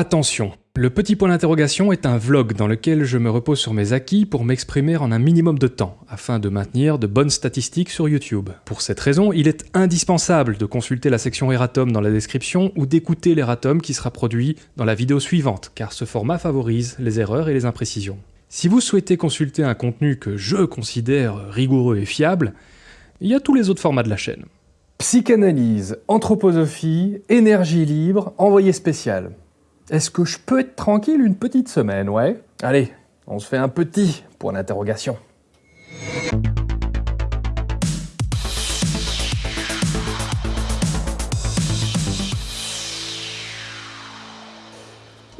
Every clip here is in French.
Attention, le petit point d'interrogation est un vlog dans lequel je me repose sur mes acquis pour m'exprimer en un minimum de temps, afin de maintenir de bonnes statistiques sur YouTube. Pour cette raison, il est indispensable de consulter la section Eratom dans la description ou d'écouter l'Eratom qui sera produit dans la vidéo suivante, car ce format favorise les erreurs et les imprécisions. Si vous souhaitez consulter un contenu que je considère rigoureux et fiable, il y a tous les autres formats de la chaîne. Psychanalyse, anthroposophie, énergie libre, envoyé spécial. Est-ce que je peux être tranquille une petite semaine, ouais? Allez, on se fait un petit point d'interrogation.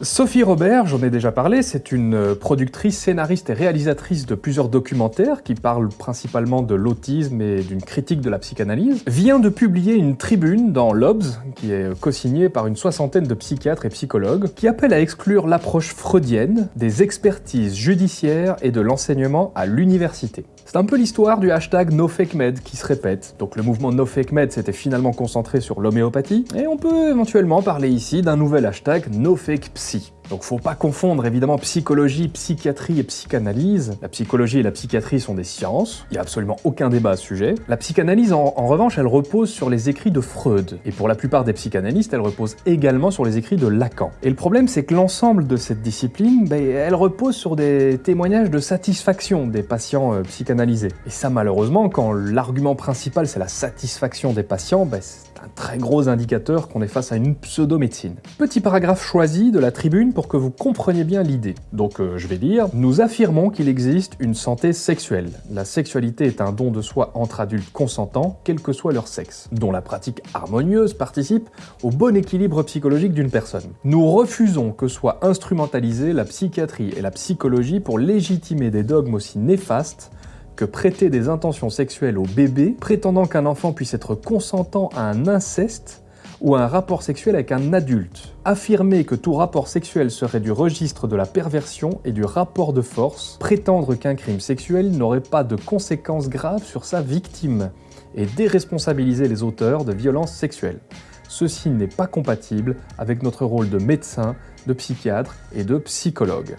Sophie Robert, j'en ai déjà parlé, c'est une productrice, scénariste et réalisatrice de plusieurs documentaires qui parlent principalement de l'autisme et d'une critique de la psychanalyse, vient de publier une tribune dans l'Obs, qui est co-signée par une soixantaine de psychiatres et psychologues, qui appelle à exclure l'approche freudienne des expertises judiciaires et de l'enseignement à l'université. C'est un peu l'histoire du hashtag NoFakeMed qui se répète. Donc le mouvement NoFakeMed s'était finalement concentré sur l'homéopathie, et on peut éventuellement parler ici d'un nouvel hashtag NoFakePsy. Donc faut pas confondre évidemment psychologie, psychiatrie et psychanalyse. La psychologie et la psychiatrie sont des sciences, il n'y a absolument aucun débat à ce sujet. La psychanalyse en, revanche, elle repose sur les écrits de Freud. Et pour la plupart des psychanalystes, elle repose également sur les écrits de Lacan. Et le problème c'est que l'ensemble de cette discipline, ben, elle repose sur des témoignages de satisfaction des patients euh, psychanalysés. Et ça malheureusement, quand l'argument principal c'est la satisfaction des patients, ben, un très gros indicateur qu'on est face à une pseudo-médecine. Petit paragraphe choisi de la tribune pour que vous compreniez bien l'idée. Donc euh, je vais lire « Nous affirmons qu'il existe une santé sexuelle. La sexualité est un don de soi entre adultes consentants, quel que soit leur sexe, dont la pratique harmonieuse participe au bon équilibre psychologique d'une personne. Nous refusons que soit instrumentalisée la psychiatrie et la psychologie pour légitimer des dogmes aussi néfastes que prêter des intentions sexuelles au bébé, prétendant qu'un enfant puisse être consentant à un inceste ou à un rapport sexuel avec un adulte. Affirmer que tout rapport sexuel serait du registre de la perversion et du rapport de force, prétendre qu'un crime sexuel n'aurait pas de conséquences graves sur sa victime, et déresponsabiliser les auteurs de violences sexuelles. Ceci n'est pas compatible avec notre rôle de médecin, de psychiatre et de psychologue.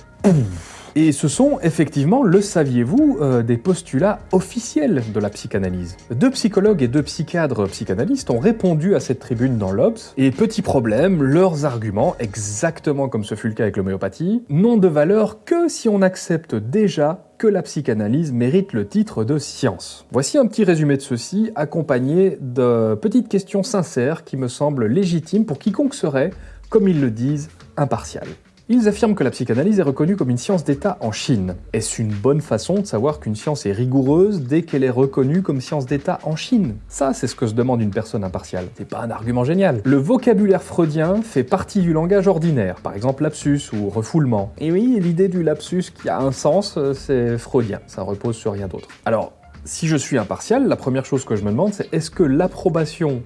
Et ce sont effectivement, le saviez-vous, euh, des postulats officiels de la psychanalyse. Deux psychologues et deux psychiatres psychanalystes ont répondu à cette tribune dans l'Obs, et petit problème, leurs arguments, exactement comme ce fut le cas avec l'homéopathie, n'ont de valeur que si on accepte déjà que la psychanalyse mérite le titre de science. Voici un petit résumé de ceci, accompagné de petites questions sincères qui me semblent légitimes pour quiconque serait, comme ils le disent, impartial. Ils affirment que la psychanalyse est reconnue comme une science d'État en Chine. Est-ce une bonne façon de savoir qu'une science est rigoureuse dès qu'elle est reconnue comme science d'État en Chine? Ça, c'est ce que se demande une personne impartiale. C'est pas un argument génial. Le vocabulaire freudien fait partie du langage ordinaire, par exemple lapsus ou refoulement. Et oui, l'idée du lapsus qui a un sens, euh, c'est freudien, ça repose sur rien d'autre. Alors, si je suis impartial, la première chose que je me demande, c'est est-ce que l'approbation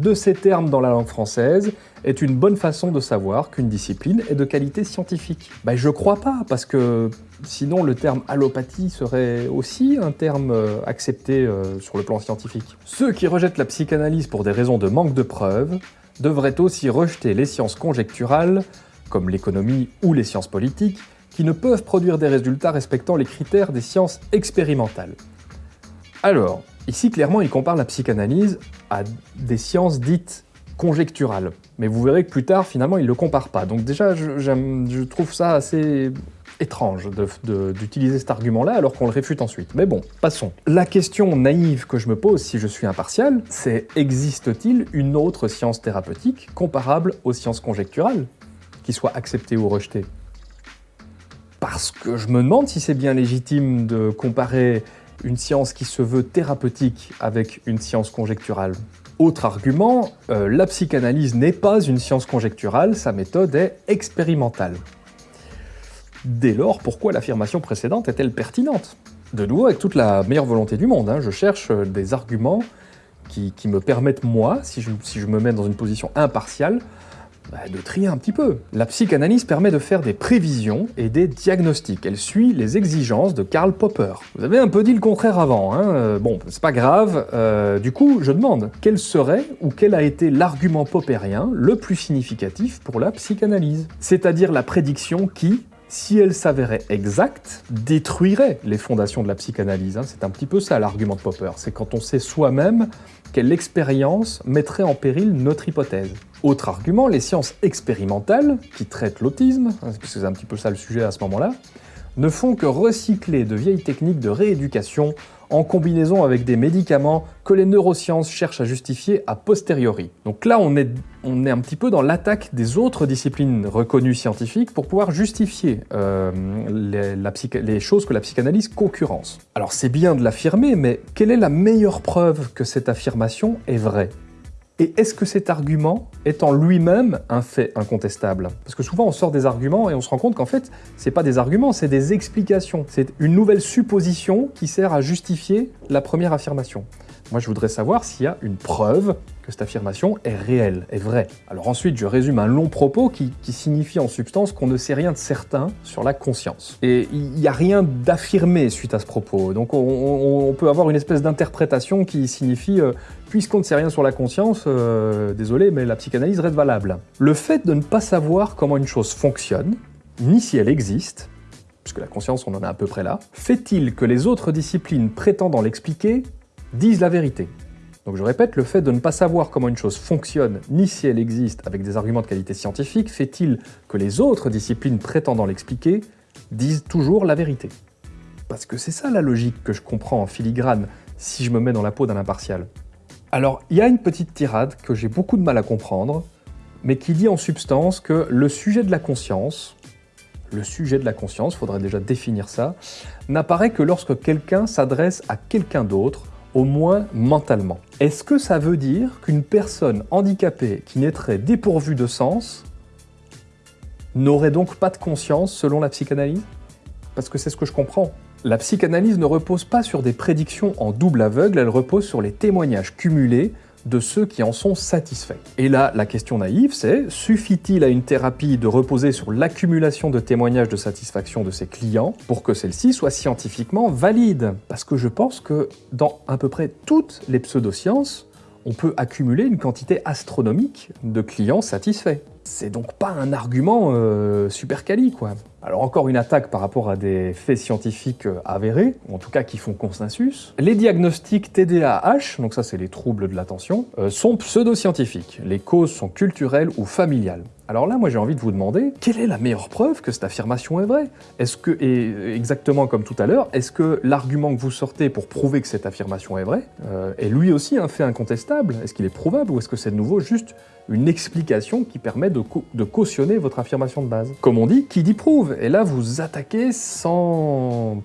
de ces termes dans la langue française est une bonne façon de savoir qu'une discipline est de qualité scientifique Ben je crois pas, parce que sinon le terme allopathie serait aussi un terme euh, accepté euh, sur le plan scientifique. Ceux qui rejettent la psychanalyse pour des raisons de manque de preuves devraient aussi rejeter les sciences conjecturales, comme l'économie ou les sciences politiques, qui ne peuvent produire des résultats respectant les critères des sciences expérimentales. Alors, Ici, clairement, il compare la psychanalyse à des sciences dites conjecturales. Mais vous verrez que plus tard, finalement, il ne le compare pas. Donc déjà, je, trouve ça assez étrange d'utiliser cet argument-là alors qu'on le réfute ensuite. Mais bon, passons. La question naïve que je me pose si je suis impartial, c'est existe-t-il une autre science thérapeutique comparable aux sciences conjecturales, qui soit acceptée ou rejetée? Parce que je me demande si c'est bien légitime de comparer une science qui se veut thérapeutique avec une science conjecturale. Autre argument, euh, la psychanalyse n'est pas une science conjecturale, sa méthode est expérimentale. Dès lors, pourquoi l'affirmation précédente est-elle pertinente? De nouveau, avec toute la meilleure volonté du monde, hein, je cherche des arguments qui, me permettent, moi, si je, si je me mets dans une position impartiale, bah, de trier un petit peu. La psychanalyse permet de faire des prévisions et des diagnostics. Elle suit les exigences de Karl Popper. Vous avez un peu dit le contraire avant, hein euh, bon, c'est pas grave. Euh, du coup, je demande, quel serait ou quel a été l'argument poppérien le plus significatif pour la psychanalyse? C'est-à-dire la prédiction qui, si elle s'avérait exacte, détruirait les fondations de la psychanalyse. Hein. C'est un petit peu ça l'argument de Popper, c'est quand on sait soi-même quelle expérience mettrait en péril notre hypothèse. Autre argument, les sciences expérimentales, qui traitent l'autisme, hein, parce c'est un petit peu ça le sujet à ce moment-là, ne font que recycler de vieilles techniques de rééducation en combinaison avec des médicaments que les neurosciences cherchent à justifier a posteriori. Donc là, on est, on est un petit peu dans l'attaque des autres disciplines reconnues scientifiques pour pouvoir justifier euh, les, les choses que la psychanalyse concurrence. Alors c'est bien de l'affirmer, mais quelle est la meilleure preuve que cette affirmation est vraie? Et est-ce que cet argument est en lui-même un fait incontestable? Parce que souvent on sort des arguments et on se rend compte qu'en fait, c'est pas des arguments, c'est des explications. C'est une nouvelle supposition qui sert à justifier la première affirmation. Moi, je voudrais savoir s'il y a une preuve cette affirmation est réelle, est vraie. Alors ensuite, je résume un long propos qui, signifie en substance qu'on ne sait rien de certain sur la conscience. Et il n'y a rien d'affirmé suite à ce propos. Donc on, peut avoir une espèce d'interprétation qui signifie euh, puisqu'on ne sait rien sur la conscience, euh, désolé, mais la psychanalyse reste valable. Le fait de ne pas savoir comment une chose fonctionne, ni si elle existe, puisque la conscience, on en est à peu près là, fait-il que les autres disciplines prétendant l'expliquer disent la vérité? Donc je répète, le fait de ne pas savoir comment une chose fonctionne, ni si elle existe avec des arguments de qualité scientifique, fait-il que les autres disciplines prétendant l'expliquer disent toujours la vérité Parce que c'est ça la logique que je comprends en filigrane si je me mets dans la peau d'un impartial. Alors, il y a une petite tirade que j'ai beaucoup de mal à comprendre, mais qui dit en substance que le sujet de la conscience, le sujet de la conscience, faudrait déjà définir ça, n'apparaît que lorsque quelqu'un s'adresse à quelqu'un d'autre au moins mentalement. Est-ce que ça veut dire qu'une personne handicapée qui naîtrait dépourvue de sens n'aurait donc pas de conscience selon la psychanalyse? Parce que c'est ce que je comprends. La psychanalyse ne repose pas sur des prédictions en double aveugle, elle repose sur les témoignages cumulés de ceux qui en sont satisfaits. Et là, la question naïve, c'est suffit-il à une thérapie de reposer sur l'accumulation de témoignages de satisfaction de ses clients pour que celle-ci soit scientifiquement valide? Parce que je pense que dans à peu près toutes les pseudosciences, on peut accumuler une quantité astronomique de clients satisfaits. C'est donc pas un argument euh, super quali, quoi. Alors encore une attaque par rapport à des faits scientifiques euh, avérés, ou en tout cas qui font consensus. Les diagnostics TDAH, donc ça c'est les troubles de l'attention, euh, sont pseudo-scientifiques. Les causes sont culturelles ou familiales. Alors là, moi j'ai envie de vous demander, quelle est la meilleure preuve que cette affirmation est vraie? Est-ce que, et exactement comme tout à l'heure, est-ce que l'argument que vous sortez pour prouver que cette affirmation est vraie euh, est lui aussi un fait incontestable? Est-ce qu'il est prouvable ou est-ce que c'est de nouveau juste une explication qui permet de, de, cautionner votre affirmation de base? Comme on dit, qui dit prouve? Et là, vous attaquez sans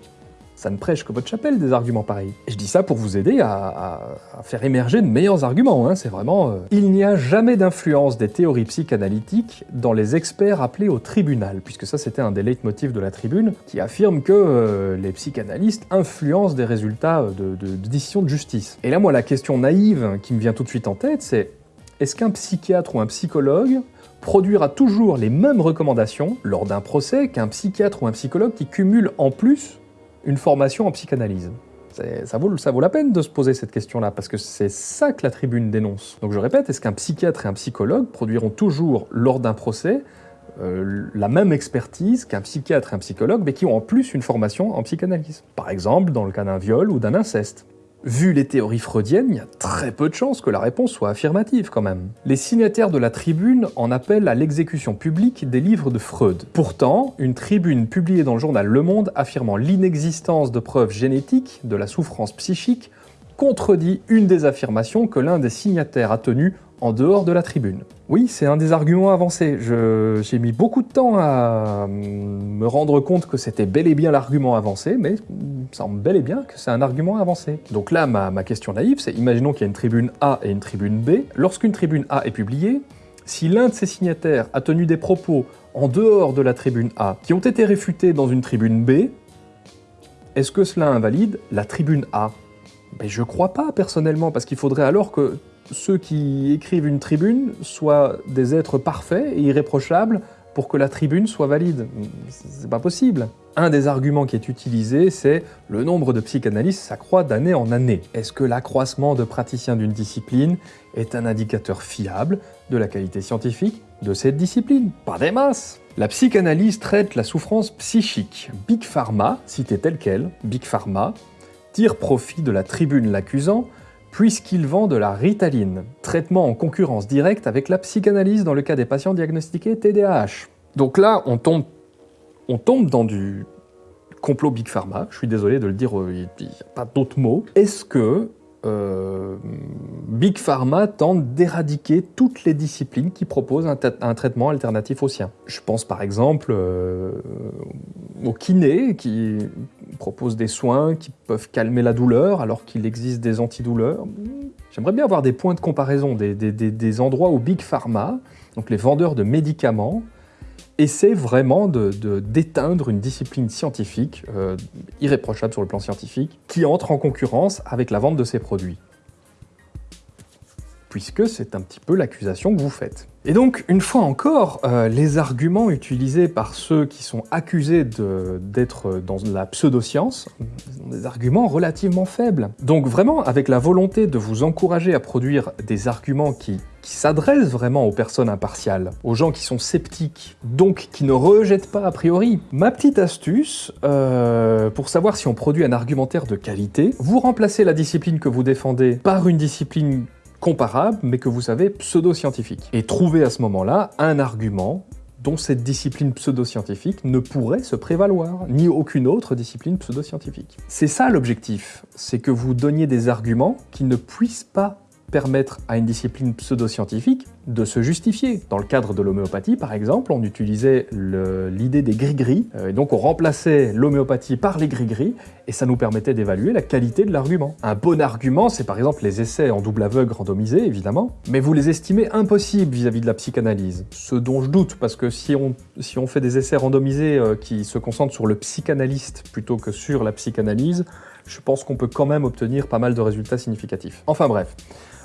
ça ne prêche que votre chapelle des arguments pareils. Et je dis ça pour vous aider à, faire émerger de meilleurs arguments, hein. c'est vraiment... Euh, Il n'y a jamais d'influence des théories psychanalytiques dans les experts appelés au tribunal, puisque ça c'était un des leitmotifs de la tribune, qui affirme que euh, les psychanalystes influencent des résultats de, de décisions de justice. Et là moi la question naïve qui me vient tout de suite en tête c'est est-ce qu'un psychiatre ou un psychologue produira toujours les mêmes recommandations lors d'un procès qu'un psychiatre ou un psychologue qui cumule en plus une formation en psychanalyse ça vaut, la peine de se poser cette question-là, parce que c'est ça que la tribune dénonce. Donc je répète, est-ce qu'un psychiatre et un psychologue produiront toujours, lors d'un procès, euh, la même expertise qu'un psychiatre et un psychologue, mais qui ont en plus une formation en psychanalyse? Par exemple, dans le cas d'un viol ou d'un inceste. Vu les théories freudiennes, il y a très peu de chances que la réponse soit affirmative quand même. Les signataires de la tribune en appellent à l'exécution publique des livres de Freud. Pourtant, une tribune publiée dans le journal Le Monde affirmant l'inexistence de preuves génétiques de la souffrance psychique contredit une des affirmations que l'un des signataires a tenues en dehors de la tribune. Oui, c'est un des arguments avancés. J'ai mis beaucoup de temps à me rendre compte que c'était bel et bien l'argument avancé, mais ça semble bel et bien que c'est un argument avancé. Donc là, ma, ma question naïve, c'est imaginons qu'il y a une tribune A et une tribune B. Lorsqu'une tribune A est publiée, si l'un de ses signataires a tenu des propos en dehors de la tribune A qui ont été réfutés dans une tribune B, est-ce que cela invalide la tribune A? Ben, Je crois pas, personnellement, parce qu'il faudrait alors que ceux qui écrivent une tribune soient des êtres parfaits et irréprochables pour que la tribune soit valide. C'est pas possible. Un des arguments qui est utilisé, c'est le nombre de psychanalystes s'accroît d'année en année. Est-ce que l'accroissement de praticiens d'une discipline est un indicateur fiable de la qualité scientifique de cette discipline? Pas des masses La psychanalyse traite la souffrance psychique. Big Pharma, cité telle quelle, Big Pharma, tire profit de la tribune l'accusant puisqu'il vend de la ritaline, traitement en concurrence directe avec la psychanalyse dans le cas des patients diagnostiqués TDAH. Donc là, on tombe, on tombe dans du complot Big Pharma, je suis désolé de le dire, euh, il n'y a pas d'autre mot. Est-ce que euh, Big Pharma tente d'éradiquer toutes les disciplines qui proposent un, traitement alternatif au sien. Je pense par exemple euh, au kiné qui propose des soins qui peuvent calmer la douleur alors qu'il existe des antidouleurs. J'aimerais bien avoir des points de comparaison, des, endroits où Big Pharma, donc les vendeurs de médicaments, essaient vraiment d'éteindre une discipline scientifique, euh, irréprochable sur le plan scientifique, qui entre en concurrence avec la vente de ces produits puisque c'est un petit peu l'accusation que vous faites. Et donc, une fois encore, euh, les arguments utilisés par ceux qui sont accusés d'être dans la pseudoscience sont des arguments relativement faibles. Donc vraiment, avec la volonté de vous encourager à produire des arguments qui, s'adressent vraiment aux personnes impartiales, aux gens qui sont sceptiques, donc qui ne rejettent pas a priori. Ma petite astuce, euh, pour savoir si on produit un argumentaire de qualité, vous remplacez la discipline que vous défendez par une discipline comparable, mais que vous savez pseudo-scientifique. Et trouver à ce moment-là un argument dont cette discipline pseudo-scientifique ne pourrait se prévaloir, ni aucune autre discipline pseudo-scientifique. C'est ça l'objectif, c'est que vous donniez des arguments qui ne puissent pas permettre à une discipline pseudo-scientifique de se justifier. Dans le cadre de l'homéopathie, par exemple, on utilisait l'idée des gris-gris, euh, et donc on remplaçait l'homéopathie par les gris-gris, et ça nous permettait d'évaluer la qualité de l'argument. Un bon argument, c'est par exemple les essais en double aveugle randomisés, évidemment, mais vous les estimez impossibles vis-à-vis de la psychanalyse. Ce dont je doute, parce que si on, si on fait des essais randomisés euh, qui se concentrent sur le psychanalyste plutôt que sur la psychanalyse, je pense qu'on peut quand même obtenir pas mal de résultats significatifs. Enfin bref.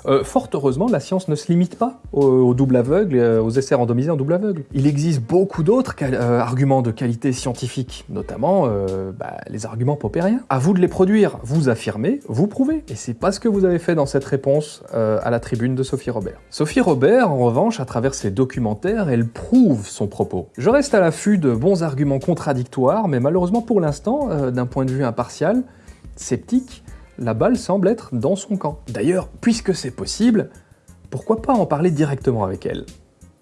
Euh, fort heureusement, la science ne se limite pas au, double aveugle, euh, aux essais randomisés en double aveugle. Il existe beaucoup d'autres euh, arguments de qualité scientifique, notamment bah, les arguments popériens. À vous de les produire, vous affirmez, vous prouvez. Et c'est pas ce que vous avez fait dans cette réponse à la tribune de Sophie Robert. Sophie Robert, en revanche, à travers ses documentaires, elle prouve son propos. Je reste à l'affût de bons arguments contradictoires, mais malheureusement pour l'instant, d'un point de vue impartial, sceptique, la balle semble être dans son camp. D'ailleurs, puisque c'est possible, pourquoi pas en parler directement avec elle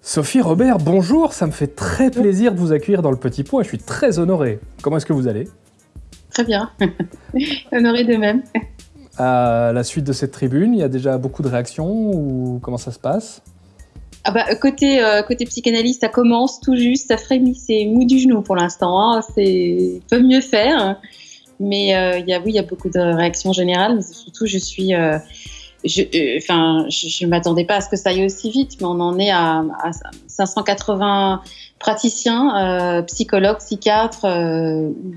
Sophie Robert, bonjour, ça me fait très plaisir de vous accueillir dans le Petit Pot et je suis très honoré. Comment est-ce que vous allez Très bien, honoré de même. À la suite de cette tribune, il y a déjà beaucoup de réactions ou comment ça se passe ah bah, côté, euh, côté psychanalyste, ça commence tout juste, ça frémit, c'est mou du genou pour l'instant, hein. c'est peut mieux faire. Mais euh, y a, oui, il y a beaucoup de réactions générales. Mais surtout, je suis, euh, je, euh, enfin, je, ne m'attendais pas à ce que ça aille aussi vite, mais on en est à, à 580 praticiens, psychologues, psychiatres,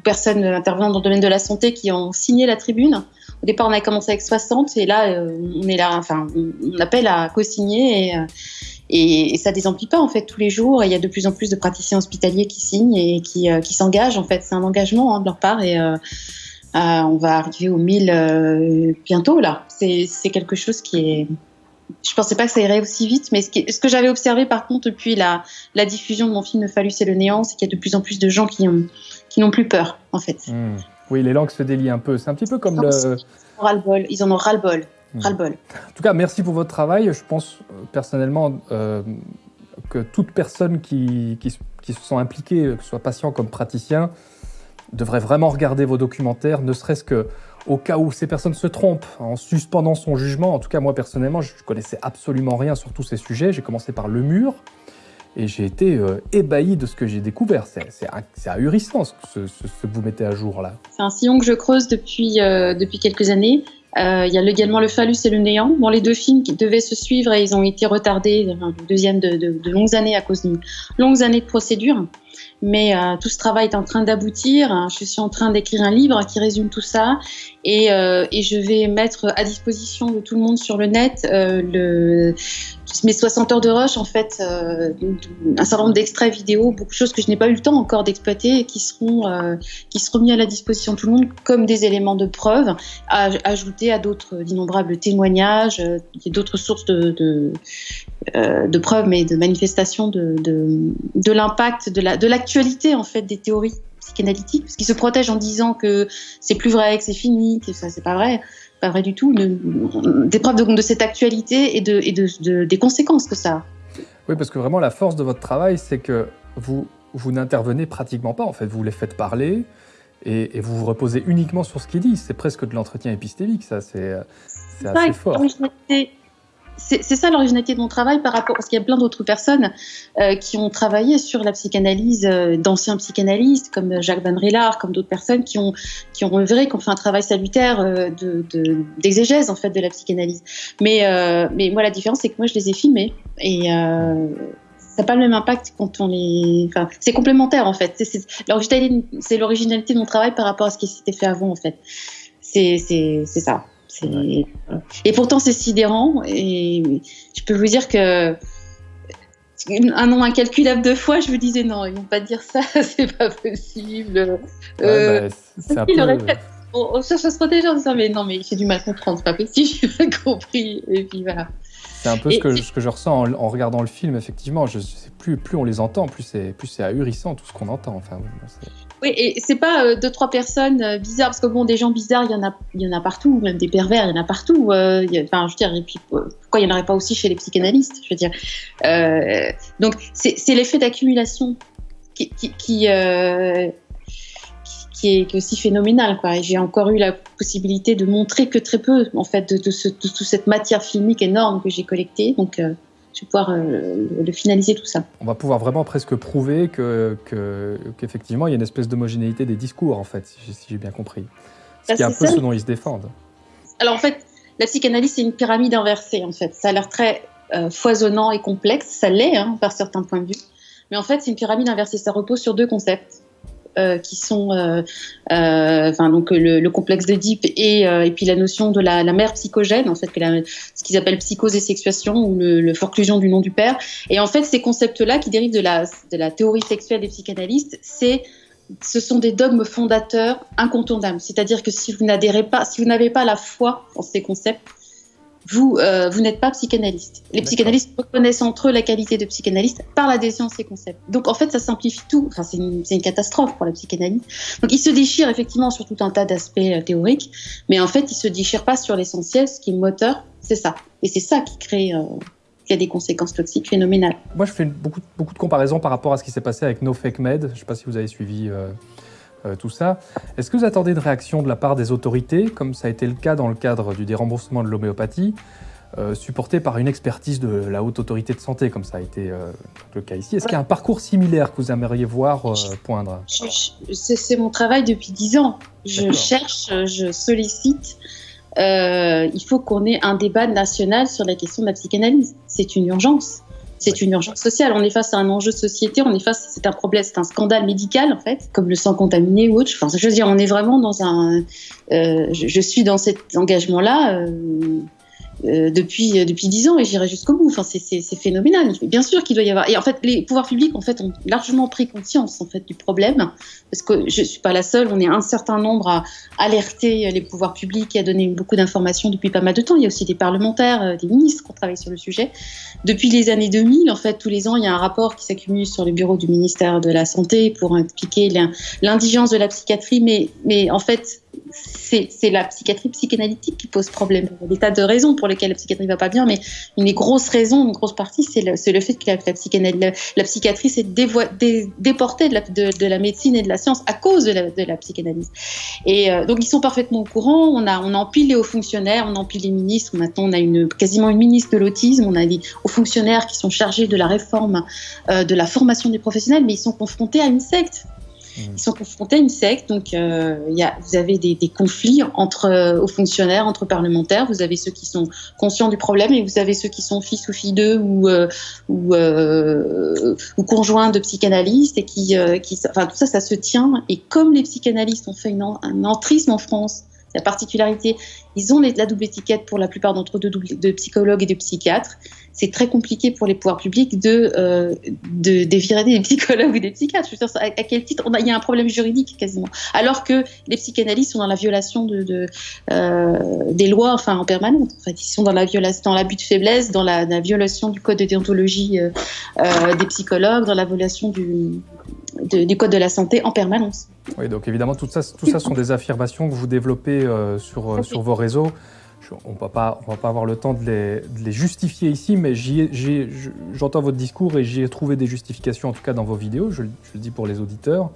personnes intervenant dans le domaine de la santé qui ont signé la tribune. Au départ, on a commencé avec 60 et là, on est là, enfin, on appelle à co-signer et, et, ça désemplit pas en fait tous les jours. Il y a de plus en plus de praticiens hospitaliers qui signent et qui, qui s'engagent. En fait, c'est un engagement hein, de leur part et euh, on va arriver aux 1000 euh, bientôt là. C'est quelque chose qui est. Je pensais pas que ça irait aussi vite, mais ce, ce que j'avais observé par contre depuis la, la, diffusion de mon film Phallus et le néant, c'est qu'il y a de plus en plus de gens qui n'ont plus peur en fait. Hmm. Oui, les langues se délient un peu. C'est un petit peu comme le. Ils en ont ras-le-bol. Ras-le-bol. En tout cas, merci pour votre travail. Je pense euh, personnellement que toute personne qui, qui, qui, se sent impliquée, que ce soit patient comme praticien, devrait vraiment regarder vos documentaires, ne serait-ce que au cas où ces personnes se trompent, en suspendant son jugement. En tout cas, moi personnellement, je connaissais absolument rien sur tous ces sujets. J'ai commencé par le mur, et j'ai été euh, ébahi de ce que j'ai découvert. C'est ahurissant ce, ce, que vous mettez à jour là. C'est un sillon que je creuse depuis, euh, depuis quelques années. Euh, il y a également Le Phallus et Le Néant. Bon, les deux films qui devaient se suivre et ils ont été retardés, le deuxième de, de, de longues années à cause d'une longues années de procédure. Mais euh, tout ce travail est en train d'aboutir. Je suis en train d'écrire un livre qui résume tout ça et, euh, je vais mettre à disposition de tout le monde sur le net euh, mes 60 heures de rush, en fait, un certain nombre d'extraits vidéo, beaucoup de choses que je n'ai pas eu le temps encore d'exploiter et qui seront, qui seront mis à la disposition de tout le monde comme des éléments de preuve, à, ajouter à d'autres innombrables témoignages, d'autres sources de, euh, de, preuves, mais de manifestations de, de, de l'impact, de l'actualité, la, de en fait, des théories psychanalytiques, parce qu'ils se protègent en disant que c'est plus vrai, que c'est fini, que ça, c'est pas vrai. Pas vrai du tout, des preuves de, de, cette actualité et, de, et de, de, des conséquences que ça a. Oui, parce que vraiment la force de votre travail, c'est que vous, vous n'intervenez pratiquement pas, en fait, vous les faites parler et, et vous vous reposez uniquement sur ce qu'ils disent. C'est presque de l'entretien épistémique, ça, c'est assez fort c'est ça l'originalité de mon travail par rapport, parce qu'il y a plein d'autres personnes euh, qui ont travaillé sur la psychanalyse, euh, d'anciens psychanalystes comme Jacques Van Rillard, comme d'autres personnes qui ont, qui ont œuvré, qui ont fait un travail salutaire euh, d'exégèse de, en fait de la psychanalyse. Mais, euh, mais moi la différence c'est que moi je les ai filmés et euh, ça n'a pas le même impact quand on les. Enfin, c'est complémentaire en fait. C'est l'originalité de mon travail par rapport à ce qui s'était fait avant en fait. C'est ça. Et pourtant, c'est sidérant. Et je peux vous dire que un nombre incalculable de fois, je me disais non, ils vont pas dire ça, c'est pas possible. Ouais, euh, bah, c'est un peu... on, on, cherche à se protéger en disant mais non, mais j'ai du mal à comprendre, c'est pas possible, j'ai pas compris. Et puis voilà. C'est un peu ce, que, ce, que, je ressens en, en, regardant le film, effectivement. Je sais plus, plus on les entend, plus c'est ahurissant tout ce qu'on entend. Enfin, oui, et c'est pas euh, deux, trois personnes euh, bizarres, parce que bon, des gens bizarres, il y en a, il y en a partout, même des pervers, il y en a partout. Euh, enfin, je veux dire, et puis, pourquoi il n'y en aurait pas aussi chez les psychanalystes Je veux dire. Euh, donc, c'est l'effet d'accumulation qui, euh, est, aussi phénoménal. Quoi. J'ai encore eu la possibilité de montrer que très peu, en fait, de, de, de toute cette matière filmique énorme que j'ai collectée. Donc, euh, je vais pouvoir euh, le finaliser tout ça. On va pouvoir vraiment presque prouver que, qu'effectivement, il y a une espèce d'homogénéité des discours, en fait, si, j'ai bien compris. Ce bah, qui est un peu ça. ce dont ils se défendent. Alors, en fait, la psychanalyse, c'est une pyramide inversée, en fait. Ça a l'air très euh, foisonnant et complexe. Ça l'est, hein, par certains points de vue. Mais en fait, c'est une pyramide inversée. Ça repose sur deux concepts. Euh, qui sont, euh, euh, enfin donc le, le, complexe d'Oedipe et, et puis la notion de la, la mère psychogène, en fait, que ce qu'ils appellent psychose et sexuation ou le, le, forclusion du nom du père. Et en fait, ces concepts-là qui dérivent de la, de la théorie sexuelle des psychanalystes, c'est ce sont des dogmes fondateurs incontournables. C'est-à-dire que si vous n'adhérez pas, si vous n'avez pas la foi en ces concepts, vous, euh, vous n'êtes pas psychanalyste. Les psychanalystes reconnaissent entre eux la qualité de psychanalyste par l'adhésion à ces concepts. Donc en fait, ça simplifie tout. Enfin, c'est une, une, catastrophe pour la psychanalyse. Donc ils se déchirent effectivement sur tout un tas d'aspects euh, théoriques, mais en fait, ils se déchirent pas sur l'essentiel. Ce qui est moteur, c'est ça. Et c'est ça qui crée. Euh, qui a des conséquences toxiques phénoménales. Moi, je fais beaucoup, beaucoup de comparaisons par rapport à ce qui s'est passé avec No Fake Med. Je ne sais pas si vous avez suivi euh, euh, tout ça. Est-ce que vous attendez une réaction de la part des autorités, comme ça a été le cas dans le cadre du déremboursement de l'homéopathie, euh, supporté par une expertise de la haute autorité de santé, comme ça a été euh, le cas ici? Est-ce qu'il y a un parcours similaire que vous aimeriez voir poindre? C'est mon travail depuis dix ans. Je cherche, je sollicite. il faut qu'on ait un débat national sur la question de la psychanalyse. C'est une urgence. C'est une urgence sociale. On est face à un enjeu de société, on est face, c'est un problème, c'est un scandale médical en fait, comme le sang contaminé ou autre. Enfin, je veux dire, on est vraiment dans un. Euh, je, je, suis dans cet engagement-là. Euh, euh, depuis euh, depuis dix ans et j'irai jusqu'au bout. Enfin, c'est phénoménal. Bien sûr qu'il doit y avoir. Et en fait, les pouvoirs publics en fait ont largement pris conscience en fait du problème parce que je suis pas la seule. On est un certain nombre à alerter les pouvoirs publics et à donner beaucoup d'informations depuis pas mal de temps. Il y a aussi des parlementaires, euh, des ministres qui ont travaillé sur le sujet depuis les années 2000. En fait, tous les ans, il y a un rapport qui s'accumule sur le bureau du ministère de la santé pour expliquer l'indigence de la psychiatrie. Mais mais en fait c'est la psychiatrie psychanalytique qui pose problème. Il y a des tas de raisons pour lesquelles la psychiatrie va pas bien, mais une des grosses raisons, une grosse partie, c'est le, fait que la, la, la psychiatrie s'est dé, déportée de la, de, de la, médecine et de la science à cause de la, la psychanalyse. Et euh, donc ils sont parfaitement au courant. On a, on empile les hauts fonctionnaires, on empile les ministres. Maintenant, on a quasiment une ministre de l'autisme. On a des hauts fonctionnaires qui sont chargés de la réforme euh, de la formation des professionnels, mais ils sont confrontés à une secte Ils sont confrontés à une secte, donc euh, y a, vous avez des, des conflits entre euh, aux fonctionnaires, entre parlementaires. Vous avez ceux qui sont conscients du problème et vous avez ceux qui sont fils ou filles d'eux ou euh, ou, euh, ou conjoints de psychanalystes et qui, euh, qui, enfin tout ça, ça se tient. Et comme les psychanalystes ont fait une, un entrisme en France, la particularité, ils ont la double étiquette pour la plupart d'entre eux de, psychologues et de psychiatres c'est très compliqué pour les pouvoirs publics de, euh, de, de des psychologues ou des psychiatres. Je veux dire, à, quel titre Il y a un problème juridique quasiment. Alors que les psychanalystes sont dans la violation euh, des lois, enfin en permanence. En fait, ils sont dans l'abus de faiblesse, dans la, la, violation du code de déontologie euh, euh, des psychologues, dans la violation du, de, du code de la santé en permanence. Oui, donc évidemment, tout ça, tout ça sont des affirmations que vous développez euh, sur, sur vos réseaux on ne va pas avoir le temps de les, justifier ici, mais j'entends votre discours et j'y ai trouvé des justifications, en tout cas dans vos vidéos, je, le dis pour les auditeurs.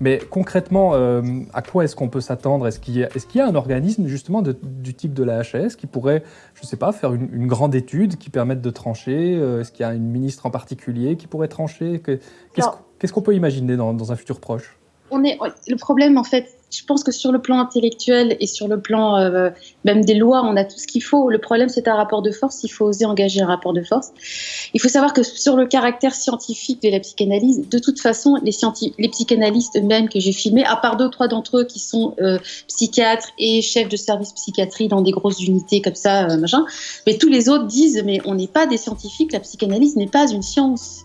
Mais concrètement, euh, à quoi est-ce qu'on peut s'attendre? Est-ce qu'il y, y, a un organisme justement du type de la HAS qui pourrait, je ne sais pas, faire une, grande étude qui permette de trancher? Euh, Est-ce qu'il y a une ministre en particulier qui pourrait trancher? Qu'est-ce qu'on peut imaginer dans un futur proche? On est, le problème, en fait, je pense que sur le plan intellectuel et sur le plan euh, même des lois, on a tout ce qu'il faut. Le problème, c'est un rapport de force. Il faut oser engager un rapport de force. Il faut savoir que sur le caractère scientifique de la psychanalyse, de toute façon, les, les psychanalystes eux-mêmes que j'ai filmés, à part deux, trois d'entre eux qui sont euh, psychiatres et chefs de service psychiatrie dans des grosses unités comme ça, euh, machin, mais tous les autres disent, mais on n'est pas des scientifiques, la psychanalyse n'est pas une science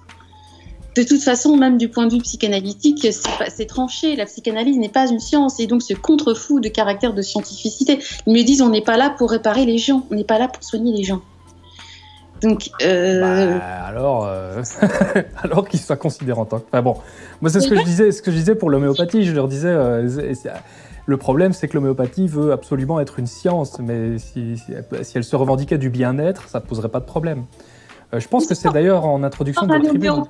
de toute façon, même du point de vue psychanalytique, c'est tranché. La psychanalyse n'est pas une science et donc ce contre-fou de caractère de scientificité. Ils me disent on n'est pas là pour réparer les gens, on n'est pas là pour soigner les gens. Donc, euh... bah, alors, euh... alors qu'ils soient considérés en tant que. Enfin bon, moi c'est ce que je disais, ce que je disais pour l'homéopathie. Je leur disais, euh, le problème c'est que l'homéopathie veut absolument être une science, mais si, si elle se revendiquait du bien-être, ça ne poserait pas de problème. Euh, je pense que c'est d'ailleurs en introduction de votre tribune.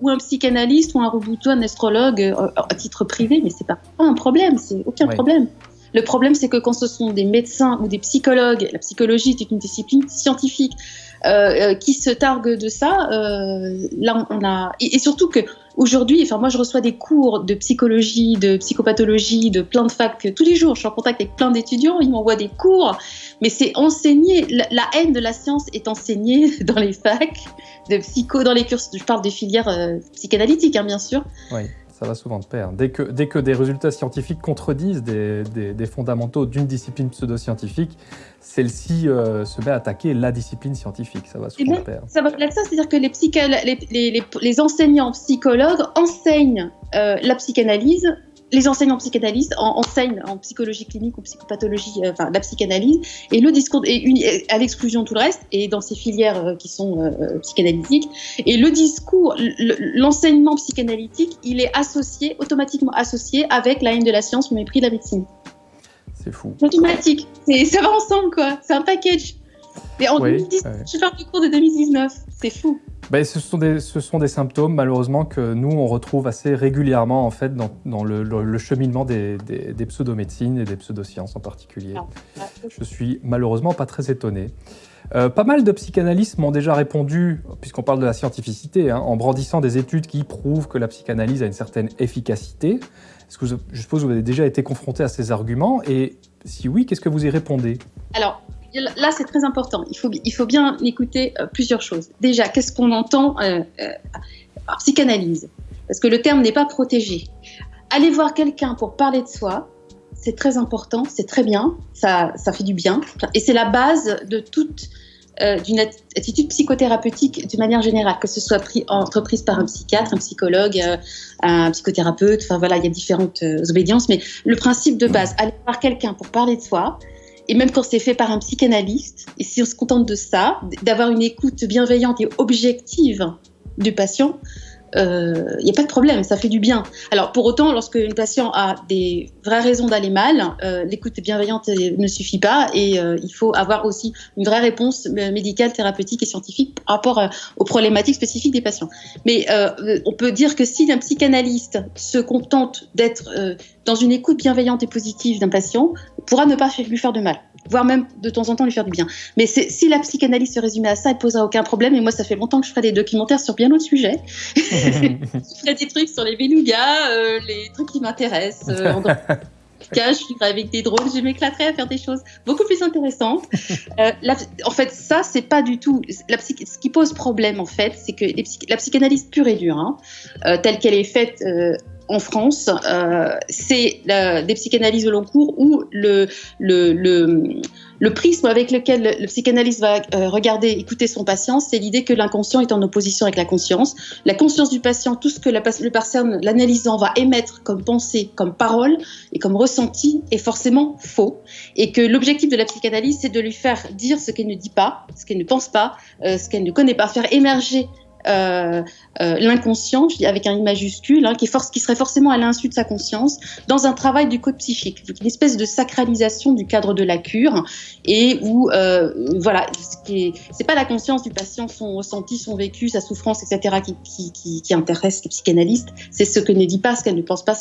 Ou, un psychanalyste ou un ou un astrologue euh, à titre privé, mais c'est pas un problème, c'est aucun problème. Le problème, c'est que quand ce sont des médecins ou des psychologues, la psychologie est une discipline scientifique euh, qui se targue de ça. là, on a et, et surtout que Aujourd'hui, enfin moi je reçois des cours de psychologie, de psychopathologie, de plein de facs tous les jours. Je suis en contact avec plein d'étudiants, ils m'envoient des cours, mais c'est enseigné. La, haine de la science est enseignée dans les facs de psycho, dans les cursus. Je parle des filières euh, psychanalytiques, hein, bien sûr. Oui ça va souvent de pair. Dès que, dès que des résultats scientifiques contredisent des, des, fondamentaux d'une discipline pseudo-scientifique, celle-ci euh, se met à attaquer la discipline scientifique. Ça va souvent de pair. Ça va de ça, c'est-à-dire que les, les, les, les, enseignants psychologues enseignent euh, la psychanalyse les enseignants psychanalystes enseignent en psychologie clinique ou psychopathologie, euh, enfin la psychanalyse, et le discours est à l'exclusion de tout le reste, et dans ces filières euh, qui sont euh, psychanalytiques. Et le discours, l'enseignement psychanalytique, il est associé, automatiquement associé avec la haine de la science, le mépris de la médecine. C'est fou. Automatique. Ça va ensemble, quoi. C'est un package. Et en 2010, je fais du cours de 2019. C'est fou. Ben, ce, sont des, ce sont des symptômes, malheureusement, que nous, on retrouve assez régulièrement, en fait, dans, dans le, le, cheminement des, des, des pseudomédecines et des pseudosciences en particulier. Je suis malheureusement pas très étonné. Euh, pas mal de psychanalystes m'ont déjà répondu, puisqu'on parle de la scientificité, hein, en brandissant des études qui prouvent que la psychanalyse a une certaine efficacité. Est-ce que je suppose que vous avez déjà été confronté à ces arguments Et si oui, qu'est-ce que vous y répondez? Alors, là, c'est très important. Il faut, bien écouter euh, plusieurs choses. Déjà, qu'est-ce qu'on entend euh, euh, par psychanalyse? Parce que le terme n'est pas protégé. Aller voir quelqu'un pour parler de soi, c'est très important, c'est très bien, ça, fait du bien. Et c'est la base de toute d'une attitude psychothérapeutique d'une manière générale, que ce soit pris, entreprise par un psychiatre, un psychologue, un psychothérapeute, enfin voilà, il y a différentes obédiences, mais le principe de base, aller voir quelqu'un pour parler de soi, et même quand c'est fait par un psychanalyste, et si on se contente de ça, d'avoir une écoute bienveillante et objective du patient, il euh, n'y a pas de problème, ça fait du bien. Alors pour autant, lorsque une patient a des vraies raisons d'aller mal, euh, l'écoute bienveillante ne suffit pas et euh, il faut avoir aussi une vraie réponse médicale, thérapeutique et scientifique par rapport aux problématiques spécifiques des patients. Mais on peut dire que si un psychanalyste se contente d'être dans une écoute bienveillante et positive d'un patient, pourra ne pas lui faire de mal, voire même de temps en temps lui faire du bien. Mais si la psychanalyse se résumait à ça, elle posera aucun problème. Et moi, ça fait longtemps que je ferai des documentaires sur bien d'autres sujets. je ferai des trucs sur les belugas, euh, les trucs qui m'intéressent. Euh, je vivrai avec des drones, je m'éclaterai à faire des choses beaucoup plus intéressantes. Euh, en fait, ça, c'est pas du tout. La ce qui pose problème, en fait, c'est que la psychanalyse pure et dure, hein, euh, telle qu'elle est faite euh, en France, euh, c'est des psychanalyses au long cours où le, prisme avec lequel le psychanalyste va euh, regarder, écouter son patient, c'est l'idée que l'inconscient est en opposition avec la conscience. La conscience du patient, tout ce que la, le personne, l'analysant, va émettre comme pensée, comme parole et comme ressenti est forcément faux. Et que l'objectif de la psychanalyse, c'est de lui faire dire ce qu'elle ne dit pas, ce qu'elle ne pense pas, euh, ce qu'elle ne connaît pas, faire émerger euh, euh, l'inconscient, avec un I majuscule, hein, qui, serait forcément à l'insu de sa conscience, dans un travail du code psychique, une espèce de sacralisation du cadre de la cure, et où, euh, voilà, c'est pas la conscience du patient, son ressenti, son vécu, sa souffrance, etc., qui, qui, qui, intéresse le psychanalyste, c'est ce que ne dit pas, ce qu'elle ne pense pas.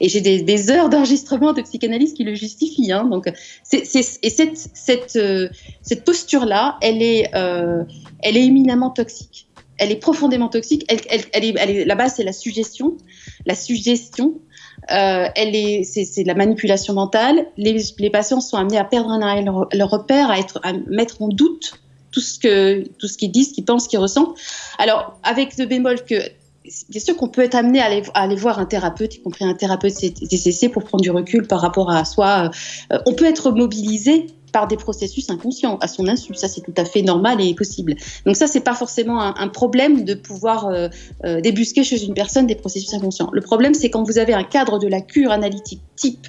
Et j'ai des, heures d'enregistrement de psychanalyste qui le justifient. Hein, donc, et cette, cette, euh, cette posture-là, elle est, elle est éminemment toxique elle est profondément toxique. La base, c'est la suggestion. La suggestion, euh, c'est, de la manipulation mentale. Les, patients sont amenés à perdre un leur, leur repère, à, être, à mettre en doute tout ce que, tout ce qu'ils disent, ce qu'ils pensent, ce qu'ils ressentent. Alors, avec le bémol que bien sûr qu'on peut être amené à aller, voir un thérapeute, y compris un thérapeute CCC, pour prendre du recul par rapport à soi. Euh, on peut être mobilisé par des processus inconscients à son insu. Ça, c'est tout à fait normal et possible. Donc ça, c'est pas forcément un, problème de pouvoir euh, euh, débusquer chez une personne des processus inconscients. Le problème, c'est quand vous avez un cadre de la cure analytique type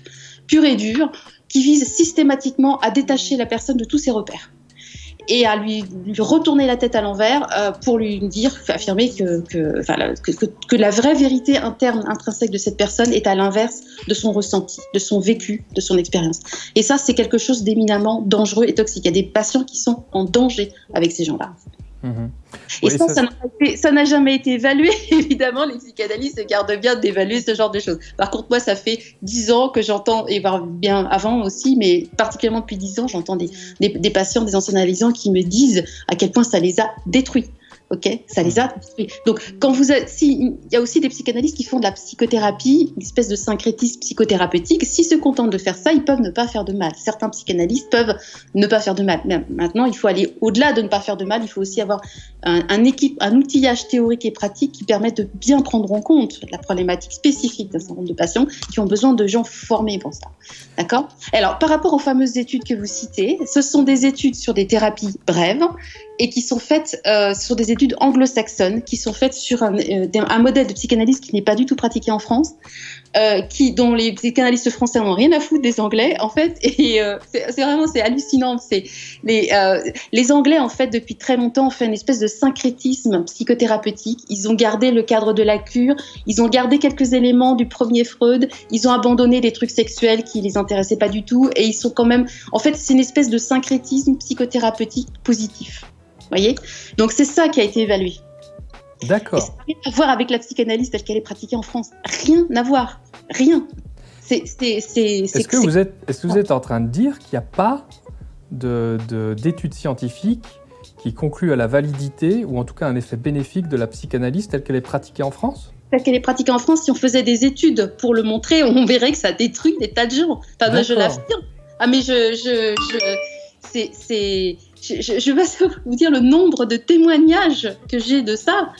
pur et dur qui vise systématiquement à détacher la personne de tous ses repères et à lui, lui retourner la tête à l'envers euh, pour lui dire, affirmer que, que, que, la vraie vérité interne, intrinsèque de cette personne est à l'inverse de son ressenti, de son vécu, de son expérience. Et ça, c'est quelque chose d'éminemment dangereux et toxique. Il y a des patients qui sont en danger avec ces gens-là. Mhm. Et ça, ça n'a jamais été évalué. Évidemment, les psychanalystes se gardent bien d'évaluer ce genre de choses. Par contre, moi, ça fait dix ans que j'entends, et bien avant aussi, mais particulièrement depuis dix ans, j'entends des, des, des, patients, des anciens analysants qui me disent à quel point ça les a détruits ok Ça les a Donc, quand vous si, il y a aussi des psychanalystes qui font de la psychothérapie, une espèce de syncrétisme psychothérapeutique. S'ils se contentent de faire ça, ils peuvent ne pas faire de mal. Certains psychanalystes peuvent ne pas faire de mal. Mais maintenant, il faut aller au-delà de ne pas faire de mal. Il faut aussi avoir un, équipe, un outillage théorique et pratique qui permette de bien prendre en compte la problématique spécifique d'un certain nombre de patients qui ont besoin de gens formés pour ça. D'accord? Alors, par rapport aux fameuses études que vous citez, ce sont des études sur des thérapies brèves et qui sont faites euh, sur des études anglo-saxonnes, qui sont faites sur un, euh, modèle de psychanalyse qui n'est pas du tout pratiqué en France, euh, qui, dont les psychanalystes français n'ont rien à foutre des Anglais, en fait. Et euh, c'est vraiment hallucinant. C'est les, les Anglais, en fait, depuis très longtemps, ont fait une espèce de syncrétisme psychothérapeutique. Ils ont gardé le cadre de la cure, ils ont gardé quelques éléments du premier Freud, ils ont abandonné des trucs sexuels qui les intéressaient pas du tout, et ils sont quand même. En fait, c'est une espèce de syncrétisme psychothérapeutique positif voyez Donc c'est ça qui a été évalué. D'accord. Ça n'a rien à voir avec la psychanalyse telle qu'elle est pratiquée en France. Rien à voir. Rien. C'est, est-ce, que vous êtes, est-ce que vous êtes en train de dire qu'il n'y a pas de, d'études scientifiques qui concluent à la validité ou en tout cas un effet bénéfique de la psychanalyse telle qu'elle est pratiquée en France? Telle qu'elle est pratiquée en France, si on faisait des études pour le montrer, on verrait que ça détruit des tas de gens. Enfin, moi, je l'affirme. Ah, mais je, je, je c'est, je, vais vous dire le nombre de témoignages que j'ai de ça.